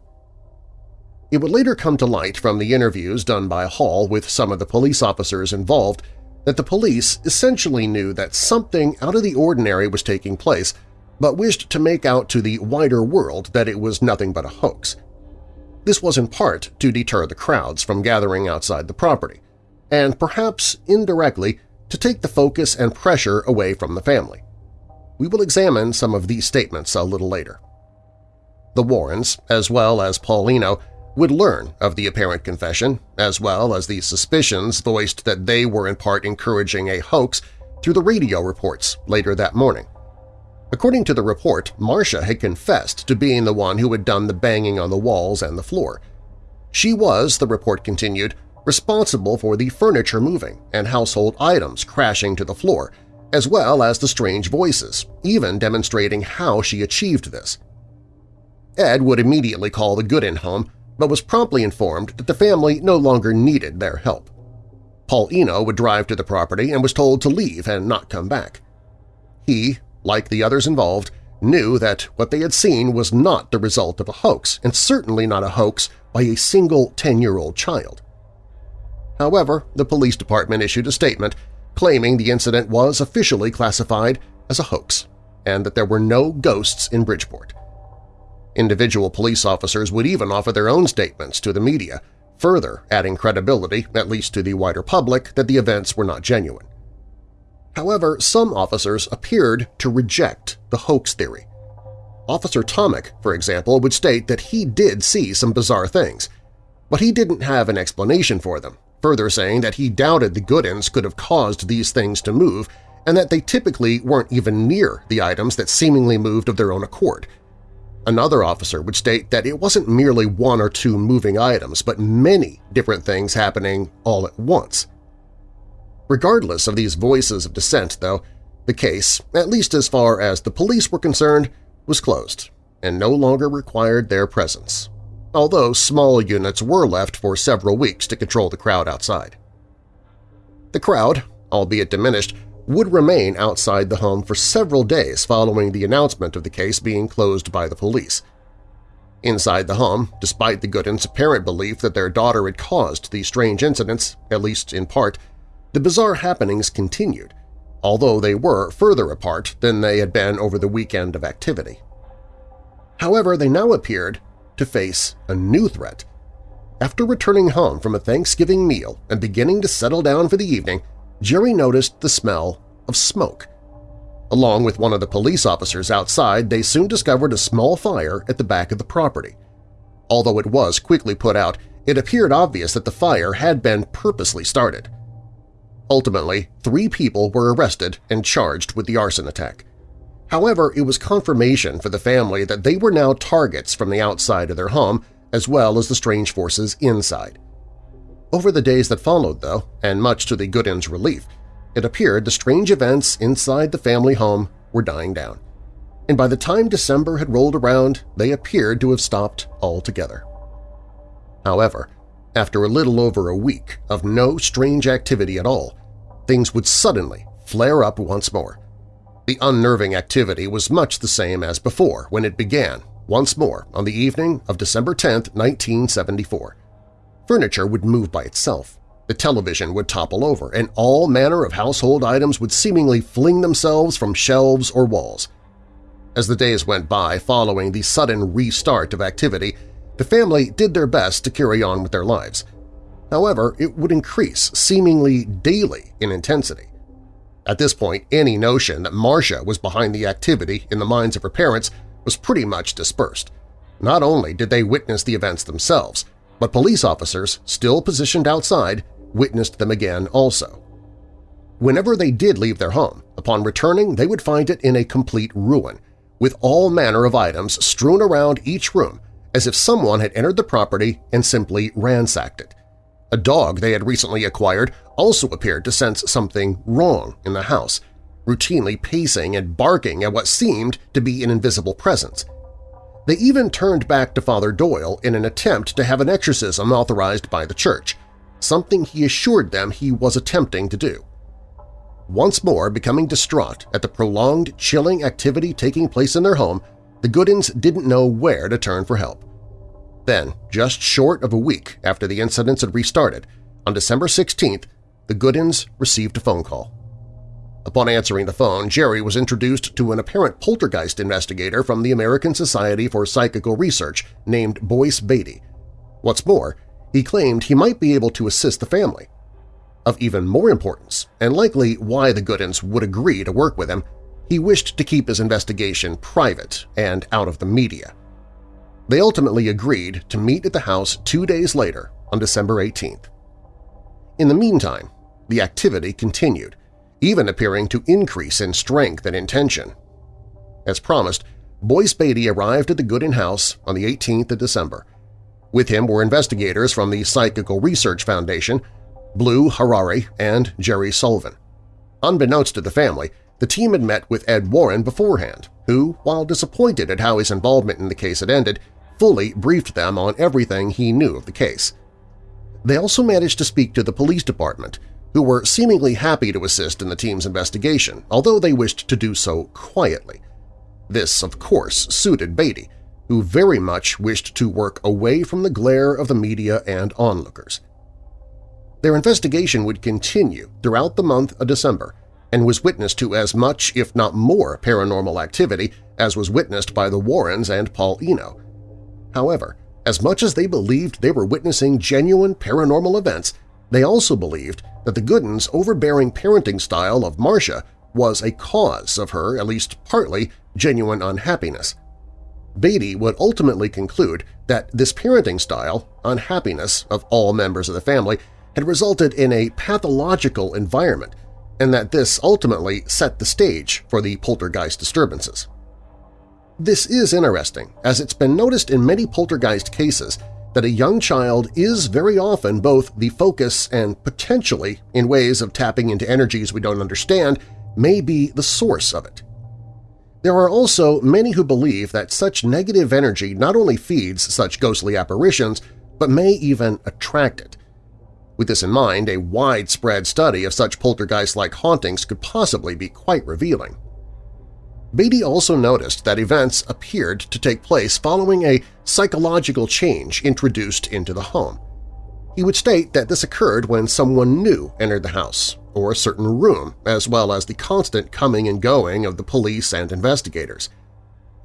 It would later come to light from the interviews done by Hall with some of the police officers involved that the police essentially knew that something out of the ordinary was taking place, but wished to make out to the wider world that it was nothing but a hoax. This was in part to deter the crowds from gathering outside the property, and perhaps indirectly to take the focus and pressure away from the family. We will examine some of these statements a little later. The Warrens, as well as Paul Eno, would learn of the apparent confession, as well as the suspicions voiced that they were in part encouraging a hoax through the radio reports later that morning. According to the report, Marcia had confessed to being the one who had done the banging on the walls and the floor. She was, the report continued, responsible for the furniture moving and household items crashing to the floor, as well as the strange voices, even demonstrating how she achieved this. Ed would immediately call the Goodin home, but was promptly informed that the family no longer needed their help. Paul Eno would drive to the property and was told to leave and not come back. He, like the others involved, knew that what they had seen was not the result of a hoax, and certainly not a hoax by a single 10-year-old child. However, the police department issued a statement claiming the incident was officially classified as a hoax and that there were no ghosts in Bridgeport. Individual police officers would even offer their own statements to the media, further adding credibility, at least to the wider public, that the events were not genuine. However, some officers appeared to reject the hoax theory. Officer Tomic, for example, would state that he did see some bizarre things, but he didn't have an explanation for them, further saying that he doubted the Goodins could have caused these things to move and that they typically weren't even near the items that seemingly moved of their own accord. Another officer would state that it wasn't merely one or two moving items, but many different things happening all at once. Regardless of these voices of dissent, though, the case, at least as far as the police were concerned, was closed and no longer required their presence although small units were left for several weeks to control the crowd outside. The crowd, albeit diminished, would remain outside the home for several days following the announcement of the case being closed by the police. Inside the home, despite the Goodins' apparent belief that their daughter had caused these strange incidents, at least in part, the bizarre happenings continued, although they were further apart than they had been over the weekend of activity. However, they now appeared to face a new threat. After returning home from a Thanksgiving meal and beginning to settle down for the evening, Jerry noticed the smell of smoke. Along with one of the police officers outside, they soon discovered a small fire at the back of the property. Although it was quickly put out, it appeared obvious that the fire had been purposely started. Ultimately, three people were arrested and charged with the arson attack. However, it was confirmation for the family that they were now targets from the outside of their home as well as the strange forces inside. Over the days that followed, though, and much to the Goodins' relief, it appeared the strange events inside the family home were dying down. And by the time December had rolled around, they appeared to have stopped altogether. However, after a little over a week of no strange activity at all, things would suddenly flare up once more. The unnerving activity was much the same as before when it began, once more on the evening of December 10, 1974. Furniture would move by itself, the television would topple over, and all manner of household items would seemingly fling themselves from shelves or walls. As the days went by following the sudden restart of activity, the family did their best to carry on with their lives. However, it would increase seemingly daily in intensity. At this point, any notion that Marcia was behind the activity in the minds of her parents was pretty much dispersed. Not only did they witness the events themselves, but police officers, still positioned outside, witnessed them again also. Whenever they did leave their home, upon returning they would find it in a complete ruin, with all manner of items strewn around each room as if someone had entered the property and simply ransacked it. A dog they had recently acquired also appeared to sense something wrong in the house, routinely pacing and barking at what seemed to be an invisible presence. They even turned back to Father Doyle in an attempt to have an exorcism authorized by the church, something he assured them he was attempting to do. Once more becoming distraught at the prolonged, chilling activity taking place in their home, the Goodins didn't know where to turn for help. Then, just short of a week after the incidents had restarted, on December 16th, the Goodins received a phone call. Upon answering the phone, Jerry was introduced to an apparent poltergeist investigator from the American Society for Psychical Research named Boyce Beatty. What's more, he claimed he might be able to assist the family. Of even more importance, and likely why the Goodins would agree to work with him, he wished to keep his investigation private and out of the media. They ultimately agreed to meet at the house two days later on December 18th. In the meantime, the activity continued, even appearing to increase in strength and intention. As promised, Boyce Beatty arrived at the Goodin house on the 18th of December. With him were investigators from the Psychical Research Foundation, Blue Harary, and Jerry Solfvin. Unbeknownst to the family, the team had met with Ed Warren beforehand, who, while disappointed at how his involvement in the case had ended, fully briefed them on everything he knew of the case. They also managed to speak to the police department, who were seemingly happy to assist in the team's investigation, although they wished to do so quietly. This, of course, suited Beatty, who very much wished to work away from the glare of the media and onlookers. Their investigation would continue throughout the month of December and was witness to as much, if not more, paranormal activity as was witnessed by the Warrens and Paul Eno. However, as much as they believed they were witnessing genuine paranormal events, they also believed that the Goodin's overbearing parenting style of Marcia was a cause of her, at least partly, genuine unhappiness. Beatty would ultimately conclude that this parenting style, unhappiness of all members of the family, had resulted in a pathological environment and that this ultimately set the stage for the poltergeist disturbances. This is interesting, as it's been noticed in many poltergeist cases that a young child is very often both the focus and potentially, in ways of tapping into energies we don't understand, may be the source of it. There are also many who believe that such negative energy not only feeds such ghostly apparitions, but may even attract it. With this in mind, a widespread study of such poltergeist-like hauntings could possibly be quite revealing. Beatty also noticed that events appeared to take place following a psychological change introduced into the home. He would state that this occurred when someone new entered the house or a certain room, as well as the constant coming and going of the police and investigators.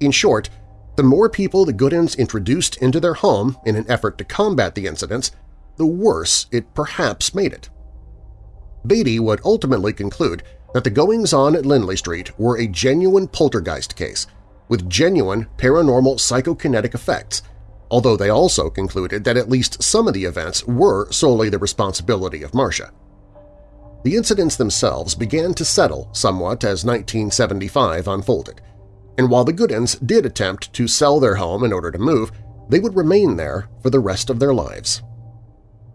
In short, the more people the Goodins introduced into their home in an effort to combat the incidents, the worse it perhaps made it. Beatty would ultimately conclude that the goings-on at Lindley Street were a genuine poltergeist case, with genuine paranormal psychokinetic effects, although they also concluded that at least some of the events were solely the responsibility of Marcia. The incidents themselves began to settle somewhat as 1975 unfolded, and while the Goodins did attempt to sell their home in order to move, they would remain there for the rest of their lives.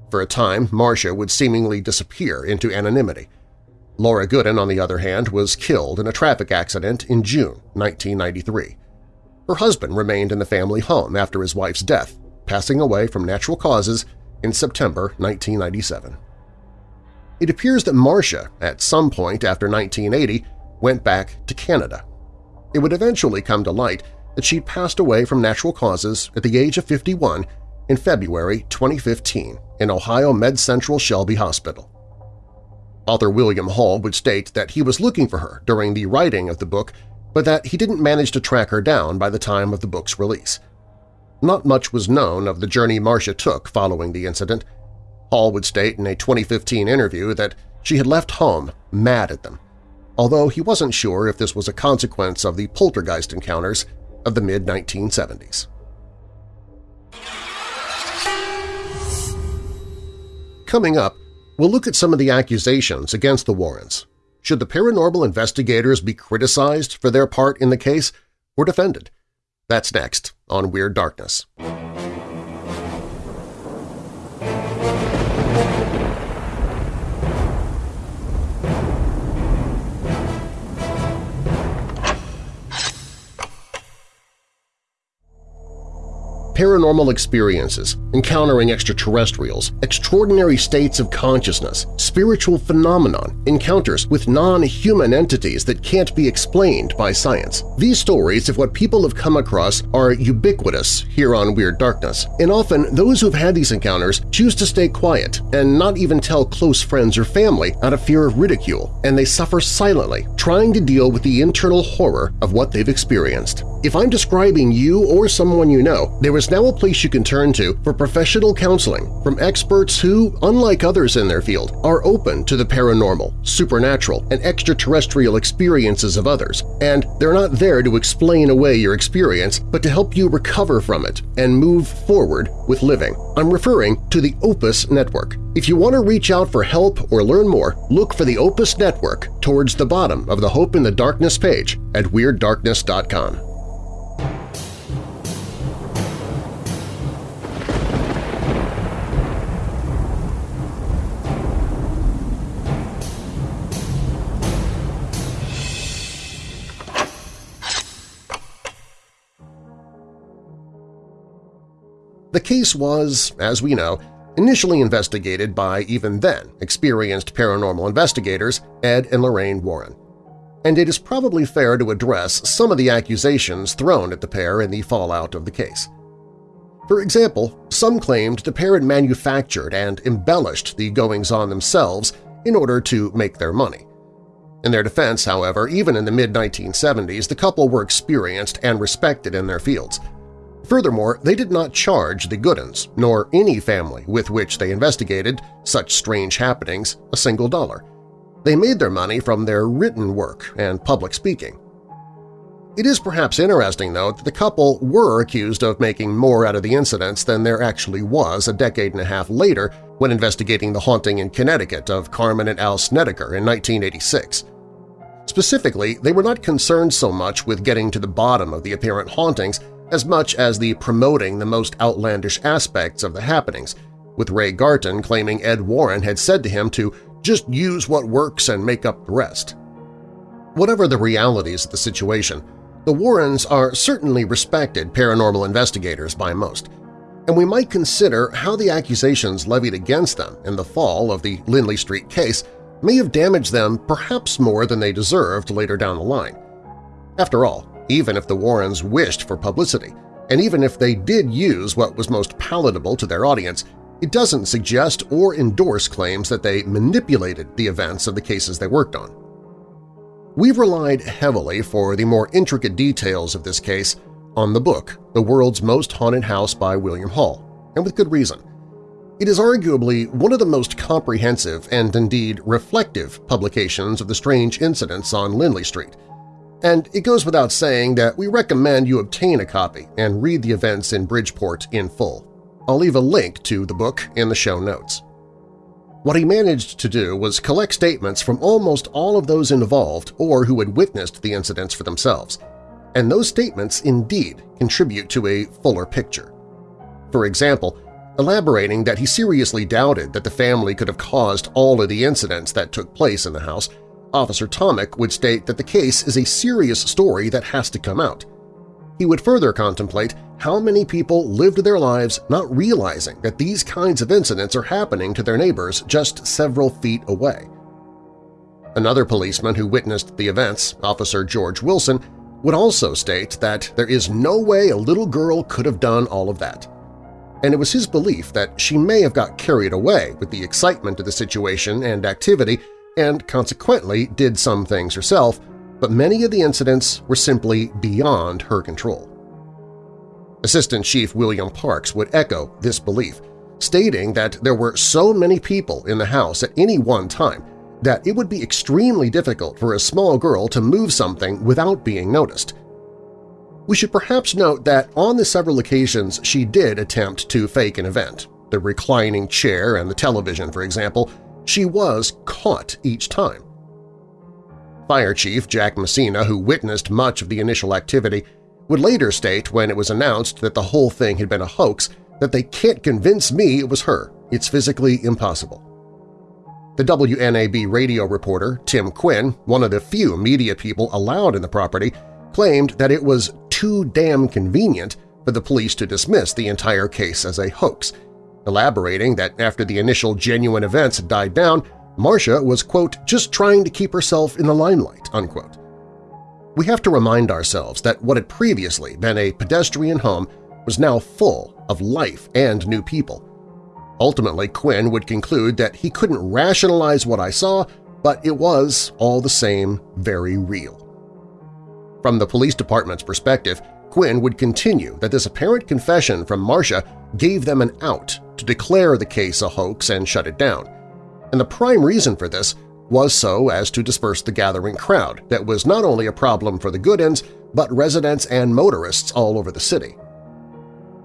For a time, Marcia would seemingly disappear into anonymity, Laura Goodin, on the other hand, was killed in a traffic accident in June 1993. Her husband remained in the family home after his wife's death, passing away from natural causes in September 1997. It appears that Marcia, at some point after 1980, went back to Canada. It would eventually come to light that she'd passed away from natural causes at the age of 51 in February 2015 in Ohio Med Central Shelby Hospital. Author William Hall would state that he was looking for her during the writing of the book, but that he didn't manage to track her down by the time of the book's release. Not much was known of the journey Marcia took following the incident. Hall would state in a 2015 interview that she had left home mad at them, although he wasn't sure if this was a consequence of the poltergeist encounters of the mid-1970s. Coming up, We'll look at some of the accusations against the Warrens. Should the paranormal investigators be criticized for their part in the case or defended? That's next on Weird Darkness. Paranormal experiences, encountering extraterrestrials, extraordinary states of consciousness, spiritual phenomenon, encounters with non-human entities that can't be explained by science. These stories of what people have come across are ubiquitous here on Weird Darkness, and often those who've had these encounters choose to stay quiet and not even tell close friends or family out of fear of ridicule, and they suffer silently, trying to deal with the internal horror of what they've experienced. If I'm describing you or someone you know, there is now a place you can turn to for professional counseling from experts who, unlike others in their field, are open to the paranormal, supernatural, and extraterrestrial experiences of others, and they're not there to explain away your experience but to help you recover from it and move forward with living. I'm referring to the Opus Network. If you want to reach out for help or learn more, look for the Opus Network towards the bottom of the Hope in the Darkness page at WeirdDarkness.com. The case was, as we know, initially investigated by even then experienced paranormal investigators Ed and Lorraine Warren. And it is probably fair to address some of the accusations thrown at the pair in the fallout of the case. For example, some claimed the pair had manufactured and embellished the goings-on themselves in order to make their money. In their defense, however, even in the mid-1970s, the couple were experienced and respected in their fields – Furthermore, they did not charge the Goodins, nor any family with which they investigated such strange happenings, a single dollar. They made their money from their written work and public speaking. It is perhaps interesting, though, that the couple were accused of making more out of the incidents than there actually was a decade and a half later when investigating the haunting in Connecticut of Carmen and Al Snedeker in 1986. Specifically, they were not concerned so much with getting to the bottom of the apparent hauntings as much as the promoting the most outlandish aspects of the happenings, with Ray Garton claiming Ed Warren had said to him to just use what works and make up the rest. Whatever the realities of the situation, the Warrens are certainly respected paranormal investigators by most, and we might consider how the accusations levied against them in the fall of the Lindley Street case may have damaged them perhaps more than they deserved later down the line. After all, even if the Warrens wished for publicity, and even if they did use what was most palatable to their audience, it doesn't suggest or endorse claims that they manipulated the events of the cases they worked on. We've relied heavily for the more intricate details of this case on the book The World's Most Haunted House by William Hall, and with good reason. It is arguably one of the most comprehensive and indeed reflective publications of the strange incidents on Lindley Street – and it goes without saying that we recommend you obtain a copy and read the events in Bridgeport in full. I'll leave a link to the book in the show notes. What he managed to do was collect statements from almost all of those involved or who had witnessed the incidents for themselves, and those statements indeed contribute to a fuller picture. For example, elaborating that he seriously doubted that the family could have caused all of the incidents that took place in the house Officer Tomek would state that the case is a serious story that has to come out. He would further contemplate how many people lived their lives not realizing that these kinds of incidents are happening to their neighbors just several feet away. Another policeman who witnessed the events, Officer George Wilson, would also state that there is no way a little girl could have done all of that. And it was his belief that she may have got carried away with the excitement of the situation and activity and consequently did some things herself, but many of the incidents were simply beyond her control. Assistant Chief William Parks would echo this belief, stating that there were so many people in the house at any one time that it would be extremely difficult for a small girl to move something without being noticed. We should perhaps note that on the several occasions she did attempt to fake an event, the reclining chair and the television, for example, she was caught each time. Fire Chief Jack Messina, who witnessed much of the initial activity, would later state when it was announced that the whole thing had been a hoax that they can't convince me it was her. It's physically impossible. The WNAB radio reporter, Tim Quinn, one of the few media people allowed in the property, claimed that it was too damn convenient for the police to dismiss the entire case as a hoax, elaborating that after the initial genuine events had died down, Marcia was, quote, just trying to keep herself in the limelight, unquote. We have to remind ourselves that what had previously been a pedestrian home was now full of life and new people. Ultimately, Quinn would conclude that he couldn't rationalize what I saw, but it was, all the same, very real. From the police department's perspective, Quinn would continue that this apparent confession from Marcia gave them an out to declare the case a hoax and shut it down. And the prime reason for this was so as to disperse the gathering crowd that was not only a problem for the Goodins, but residents and motorists all over the city.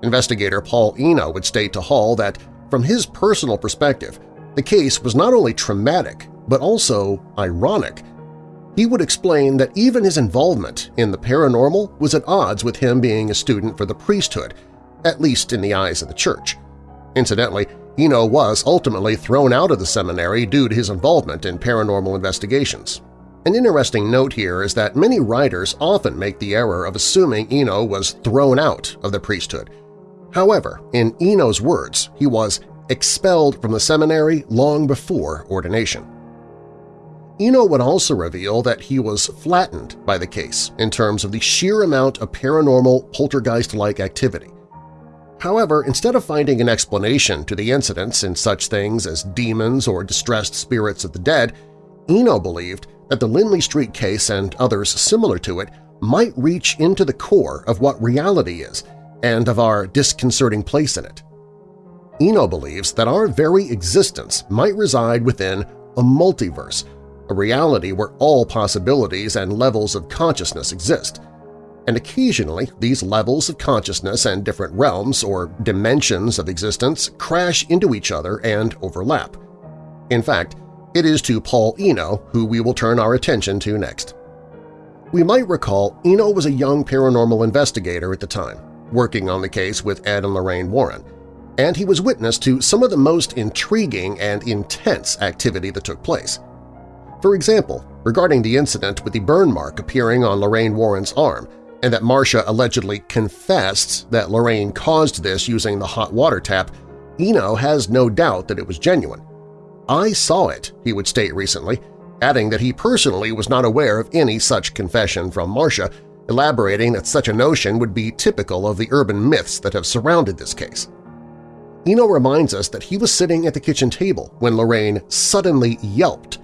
Investigator Paul Eno would state to Hall that, from his personal perspective, the case was not only traumatic but also ironic. He would explain that even his involvement in the paranormal was at odds with him being a student for the priesthood, at least in the eyes of the church. Incidentally, Eno was ultimately thrown out of the seminary due to his involvement in paranormal investigations. An interesting note here is that many writers often make the error of assuming Eno was thrown out of the priesthood. However, in Eno's words, he was expelled from the seminary long before ordination. Eno would also reveal that he was flattened by the case in terms of the sheer amount of paranormal poltergeist-like activity. However, instead of finding an explanation to the incidents in such things as demons or distressed spirits of the dead, Eno believed that the Lindley Street case and others similar to it might reach into the core of what reality is and of our disconcerting place in it. Eno believes that our very existence might reside within a multiverse, a reality where all possibilities and levels of consciousness exist. And occasionally, these levels of consciousness and different realms or dimensions of existence crash into each other and overlap. In fact, it is to Paul Eno who we will turn our attention to next. We might recall Eno was a young paranormal investigator at the time, working on the case with Ed and Lorraine Warren, and he was witness to some of the most intriguing and intense activity that took place. For example, regarding the incident with the burn mark appearing on Lorraine Warren's arm and that Marcia allegedly confessed that Lorraine caused this using the hot water tap, Eno has no doubt that it was genuine. I saw it, he would state recently, adding that he personally was not aware of any such confession from Marcia, elaborating that such a notion would be typical of the urban myths that have surrounded this case. Eno reminds us that he was sitting at the kitchen table when Lorraine suddenly yelped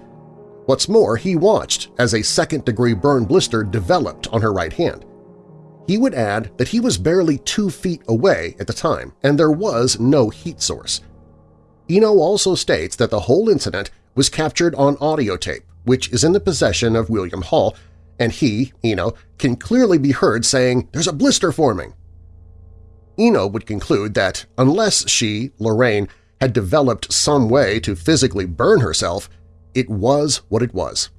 What's more, he watched as a second-degree burn blister developed on her right hand. He would add that he was barely two feet away at the time, and there was no heat source. Eno also states that the whole incident was captured on audio tape, which is in the possession of William Hall, and he, Eno, can clearly be heard saying, there's a blister forming. Eno would conclude that unless she, Lorraine, had developed some way to physically burn herself, it was what it was.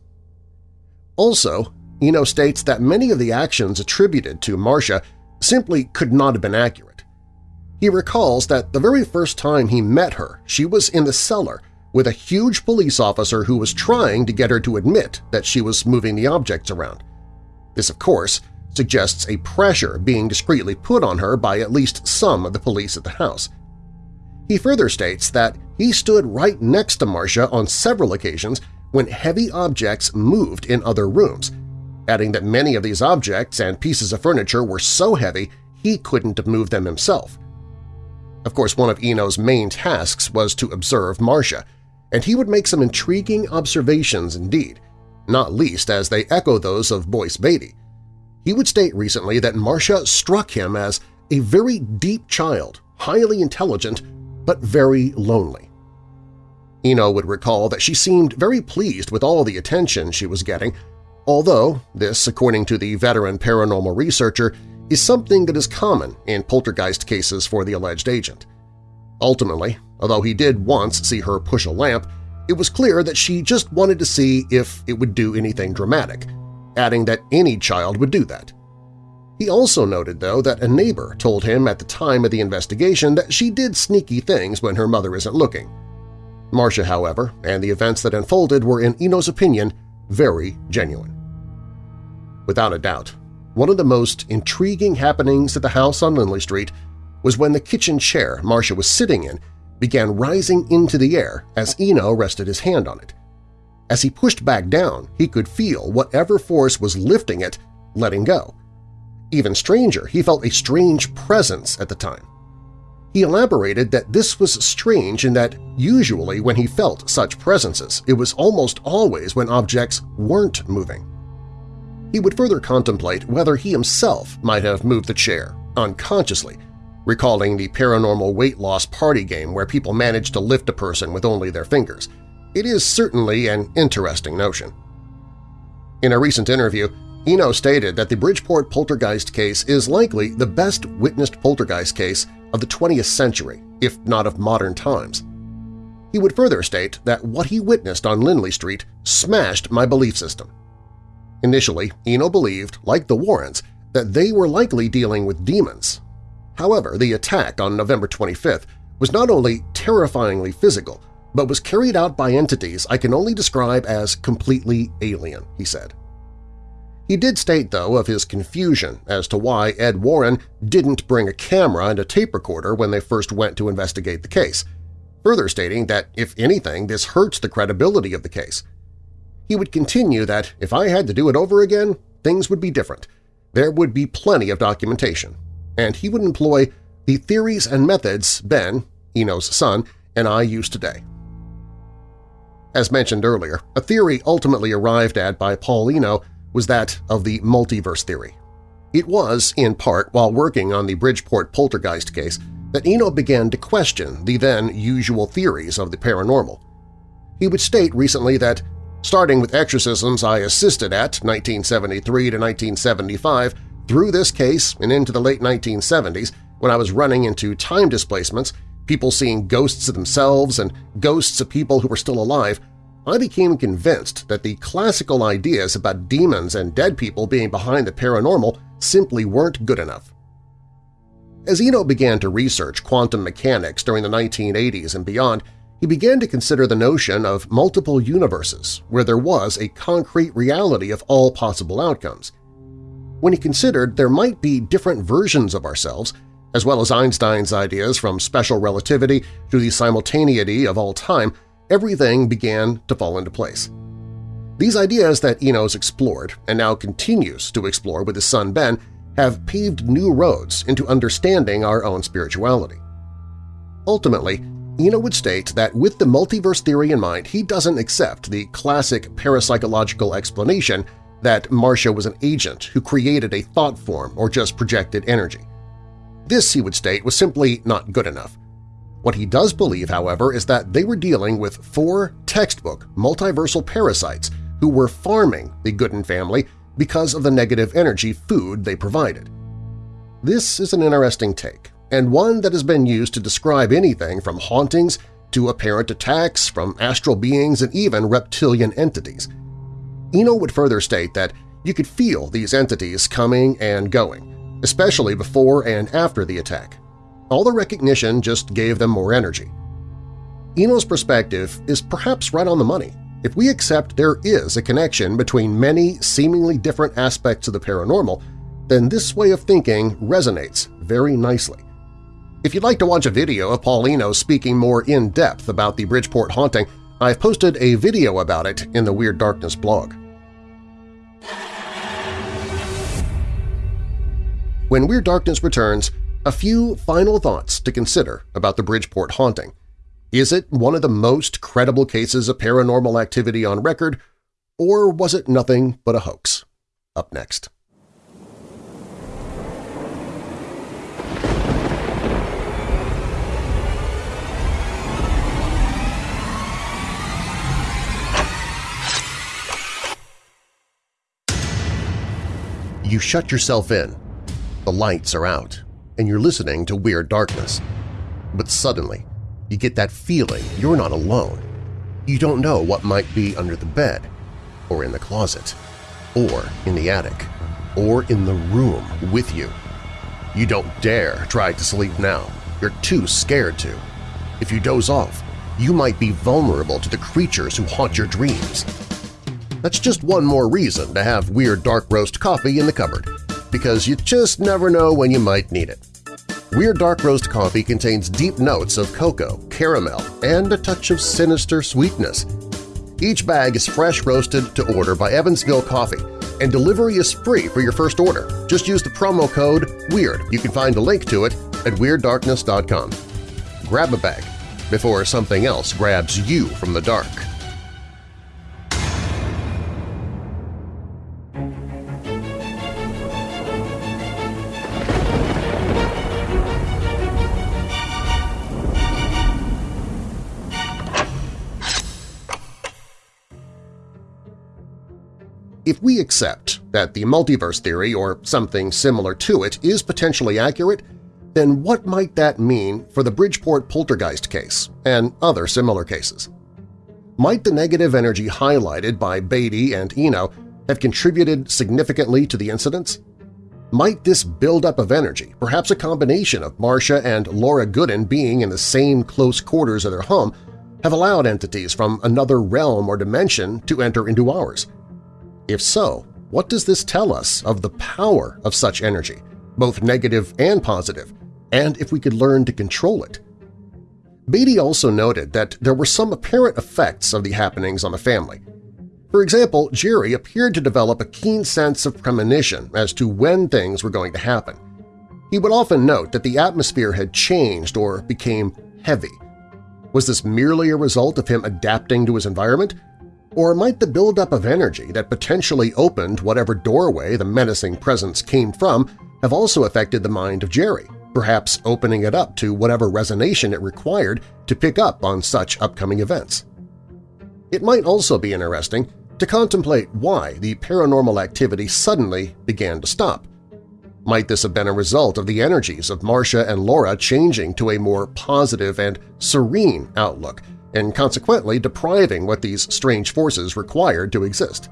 Also, Eno states that many of the actions attributed to Marcia simply could not have been accurate. He recalls that the very first time he met her, she was in the cellar with a huge police officer who was trying to get her to admit that she was moving the objects around. This, of course, suggests a pressure being discreetly put on her by at least some of the police at the house. He further states that he stood right next to Marcia on several occasions when heavy objects moved in other rooms, adding that many of these objects and pieces of furniture were so heavy he couldn't move them himself. Of course, one of Eno's main tasks was to observe Marcia, and he would make some intriguing observations indeed, not least as they echo those of Boyce Beatty. He would state recently that Marcia struck him as a very deep child, highly intelligent, but very lonely. Eno would recall that she seemed very pleased with all the attention she was getting, although this, according to the veteran paranormal researcher, is something that is common in poltergeist cases for the alleged agent. Ultimately, although he did once see her push a lamp, it was clear that she just wanted to see if it would do anything dramatic, adding that any child would do that. He also noted, though, that a neighbor told him at the time of the investigation that she did sneaky things when her mother isn't looking. Marcia, however, and the events that unfolded were, in Eno's opinion, very genuine. Without a doubt, one of the most intriguing happenings at the house on Lindley Street was when the kitchen chair Marcia was sitting in began rising into the air as Eno rested his hand on it. As he pushed back down, he could feel whatever force was lifting it letting go. Even stranger, he felt a strange presence at the time. He elaborated that this was strange in that usually when he felt such presences, it was almost always when objects weren't moving. He would further contemplate whether he himself might have moved the chair, unconsciously, recalling the paranormal weight loss party game where people manage to lift a person with only their fingers. It is certainly an interesting notion. In a recent interview, Eno stated that the Bridgeport poltergeist case is likely the best witnessed poltergeist case of the 20th century, if not of modern times. He would further state that what he witnessed on Lindley Street smashed my belief system. Initially, Eno believed, like the Warrens, that they were likely dealing with demons, However, the attack on November 25th was not only terrifyingly physical, but was carried out by entities I can only describe as completely alien, he said. He did state, though, of his confusion as to why Ed Warren didn't bring a camera and a tape recorder when they first went to investigate the case, further stating that, if anything, this hurts the credibility of the case. He would continue that if I had to do it over again, things would be different. There would be plenty of documentation, and he would employ the theories and methods Ben, Eno's son, and I use today. As mentioned earlier, a theory ultimately arrived at by Paul Eno was that of the multiverse theory. It was, in part, while working on the Bridgeport poltergeist case that Eno began to question the then usual theories of the paranormal. He would state recently that, starting with exorcisms I assisted at 1973 to 1975, through this case and into the late 1970s, when I was running into time displacements, people seeing ghosts of themselves and ghosts of people who were still alive, I became convinced that the classical ideas about demons and dead people being behind the paranormal simply weren't good enough. As Eno began to research quantum mechanics during the 1980s and beyond, he began to consider the notion of multiple universes where there was a concrete reality of all possible outcomes when he considered there might be different versions of ourselves, as well as Einstein's ideas from special relativity to the simultaneity of all time, everything began to fall into place. These ideas that Enos explored and now continues to explore with his son Ben have paved new roads into understanding our own spirituality. Ultimately, Eno would state that with the multiverse theory in mind, he doesn't accept the classic parapsychological explanation that Marcia was an agent who created a thought form or just projected energy. This, he would state, was simply not good enough. What he does believe, however, is that they were dealing with four textbook multiversal parasites who were farming the Goodin family because of the negative energy food they provided. This is an interesting take, and one that has been used to describe anything from hauntings to apparent attacks from astral beings and even reptilian entities – Eno would further state that you could feel these entities coming and going, especially before and after the attack. All the recognition just gave them more energy. Eno's perspective is perhaps right on the money if we accept there is a connection between many seemingly different aspects of the paranormal, then this way of thinking resonates very nicely. If you'd like to watch a video of Paul Eno speaking more in-depth about the Bridgeport haunting, I've posted a video about it in the Weird Darkness blog. When Weird Darkness returns, a few final thoughts to consider about the Bridgeport haunting. Is it one of the most credible cases of paranormal activity on record, or was it nothing but a hoax? Up next. You shut yourself in the lights are out, and you're listening to Weird Darkness. But suddenly, you get that feeling you're not alone. You don't know what might be under the bed, or in the closet, or in the attic, or in the room with you. You don't dare try to sleep now. You're too scared to. If you doze off, you might be vulnerable to the creatures who haunt your dreams. That's just one more reason to have Weird Dark Roast coffee in the cupboard because you just never know when you might need it. Weird Dark Roast coffee contains deep notes of cocoa, caramel, and a touch of sinister sweetness. Each bag is fresh roasted to order by Evansville Coffee, and delivery is free for your first order. Just use the promo code WEIRD. You can find a link to it at WeirdDarkness.com. Grab a bag before something else grabs you from the dark. If we accept that the multiverse theory or something similar to it is potentially accurate, then what might that mean for the Bridgeport poltergeist case and other similar cases? Might the negative energy highlighted by Beatty and Eno have contributed significantly to the incidents? Might this buildup of energy, perhaps a combination of Marcia and Laura Goodin being in the same close quarters of their home, have allowed entities from another realm or dimension to enter into ours? If so, what does this tell us of the power of such energy, both negative and positive, and if we could learn to control it? Beatty also noted that there were some apparent effects of the happenings on the family. For example, Jerry appeared to develop a keen sense of premonition as to when things were going to happen. He would often note that the atmosphere had changed or became heavy. Was this merely a result of him adapting to his environment, or might the buildup of energy that potentially opened whatever doorway the menacing presence came from have also affected the mind of Jerry, perhaps opening it up to whatever resonation it required to pick up on such upcoming events? It might also be interesting to contemplate why the paranormal activity suddenly began to stop. Might this have been a result of the energies of Marcia and Laura changing to a more positive and serene outlook and consequently depriving what these strange forces required to exist.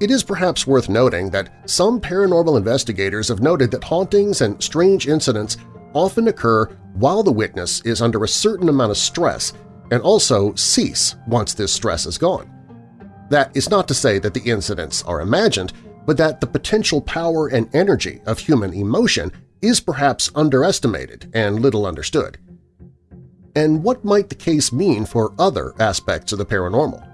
It is perhaps worth noting that some paranormal investigators have noted that hauntings and strange incidents often occur while the witness is under a certain amount of stress and also cease once this stress is gone. That is not to say that the incidents are imagined, but that the potential power and energy of human emotion is perhaps underestimated and little understood and what might the case mean for other aspects of the paranormal?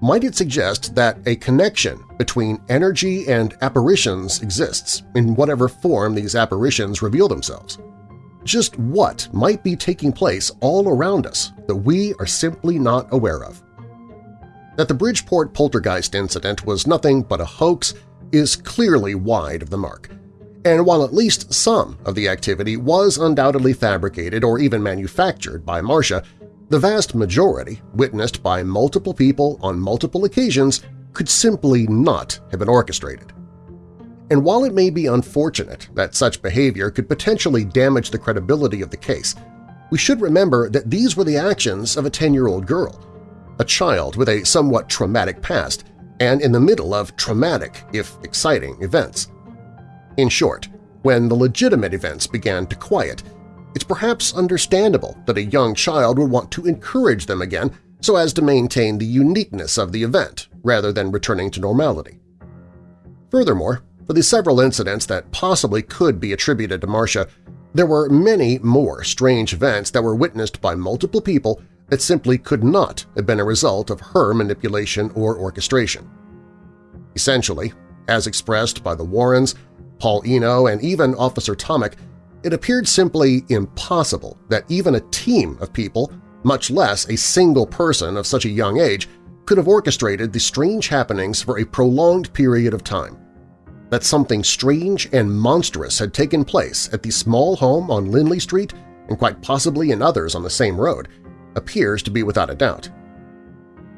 Might it suggest that a connection between energy and apparitions exists in whatever form these apparitions reveal themselves? Just what might be taking place all around us that we are simply not aware of? That the Bridgeport poltergeist incident was nothing but a hoax is clearly wide of the mark, and while at least some of the activity was undoubtedly fabricated or even manufactured by Marcia, the vast majority, witnessed by multiple people on multiple occasions, could simply not have been orchestrated. And while it may be unfortunate that such behavior could potentially damage the credibility of the case, we should remember that these were the actions of a 10-year-old girl, a child with a somewhat traumatic past and in the middle of traumatic, if exciting, events. In short, when the legitimate events began to quiet, it's perhaps understandable that a young child would want to encourage them again so as to maintain the uniqueness of the event rather than returning to normality. Furthermore, for the several incidents that possibly could be attributed to Marcia, there were many more strange events that were witnessed by multiple people that simply could not have been a result of her manipulation or orchestration. Essentially, as expressed by the Warrens, Paul Eno, and even Officer Tomek, it appeared simply impossible that even a team of people, much less a single person of such a young age, could have orchestrated the strange happenings for a prolonged period of time. That something strange and monstrous had taken place at the small home on Lindley Street and quite possibly in others on the same road appears to be without a doubt.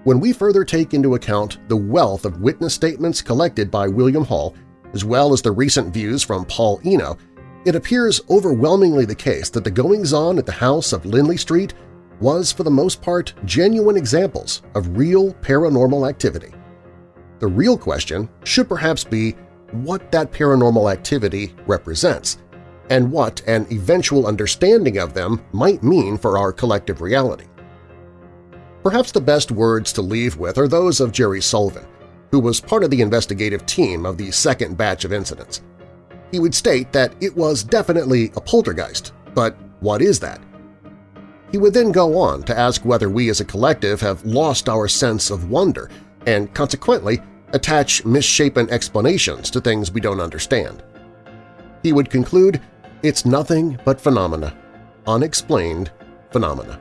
When we further take into account the wealth of witness statements collected by William Hall as well as the recent views from Paul Eno, it appears overwhelmingly the case that the goings-on at the house of Lindley Street was for the most part genuine examples of real paranormal activity. The real question should perhaps be what that paranormal activity represents and what an eventual understanding of them might mean for our collective reality. Perhaps the best words to leave with are those of Jerry Solfvin, who was part of the investigative team of the second batch of incidents. He would state that it was definitely a poltergeist, but what is that? He would then go on to ask whether we as a collective have lost our sense of wonder and, consequently, attach misshapen explanations to things we don't understand. He would conclude, it's nothing but phenomena, unexplained phenomena.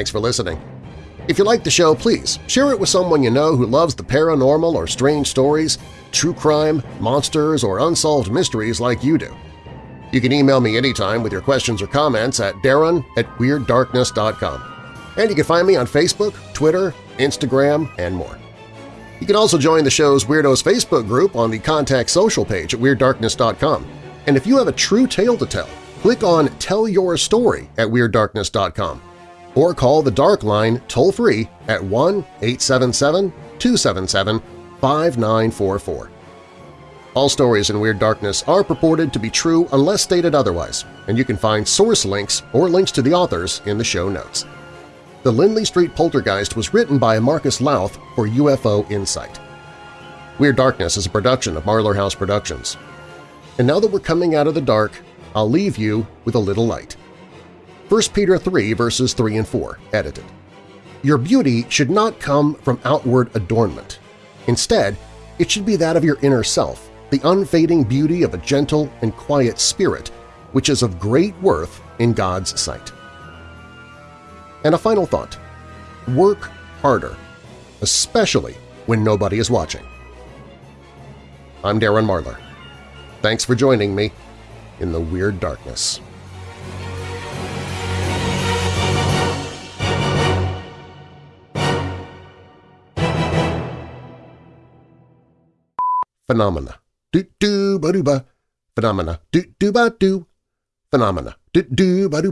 Thanks for listening. If you like the show, please share it with someone you know who loves the paranormal or strange stories, true crime, monsters, or unsolved mysteries like you do. You can email me anytime with your questions or comments at darren at WeirdDarkness.com. And you can find me on Facebook, Twitter, Instagram, and more. You can also join the show's Weirdos Facebook group on the Contact Social page at WeirdDarkness.com. And if you have a true tale to tell, click on Tell Your Story at WeirdDarkness.com or call the Dark Line toll-free at 1-877-277-5944. All stories in Weird Darkness are purported to be true unless stated otherwise, and you can find source links or links to the authors in the show notes. The Lindley Street Poltergeist was written by Marcus Lowth for UFO Insight. Weird Darkness is a production of Marlar House Productions. And now that we're coming out of the dark, I'll leave you with a little light. 1 Peter 3 verses 3 and 4, edited. Your beauty should not come from outward adornment. Instead, it should be that of your inner self, the unfading beauty of a gentle and quiet spirit, which is of great worth in God's sight. And a final thought. Work harder, especially when nobody is watching. I'm Darren Marlar. Thanks for joining me in the Weird Darkness. Phenomena. Do do ba do ba. Phenomena. Do do ba do. Phenomena. Do do ba do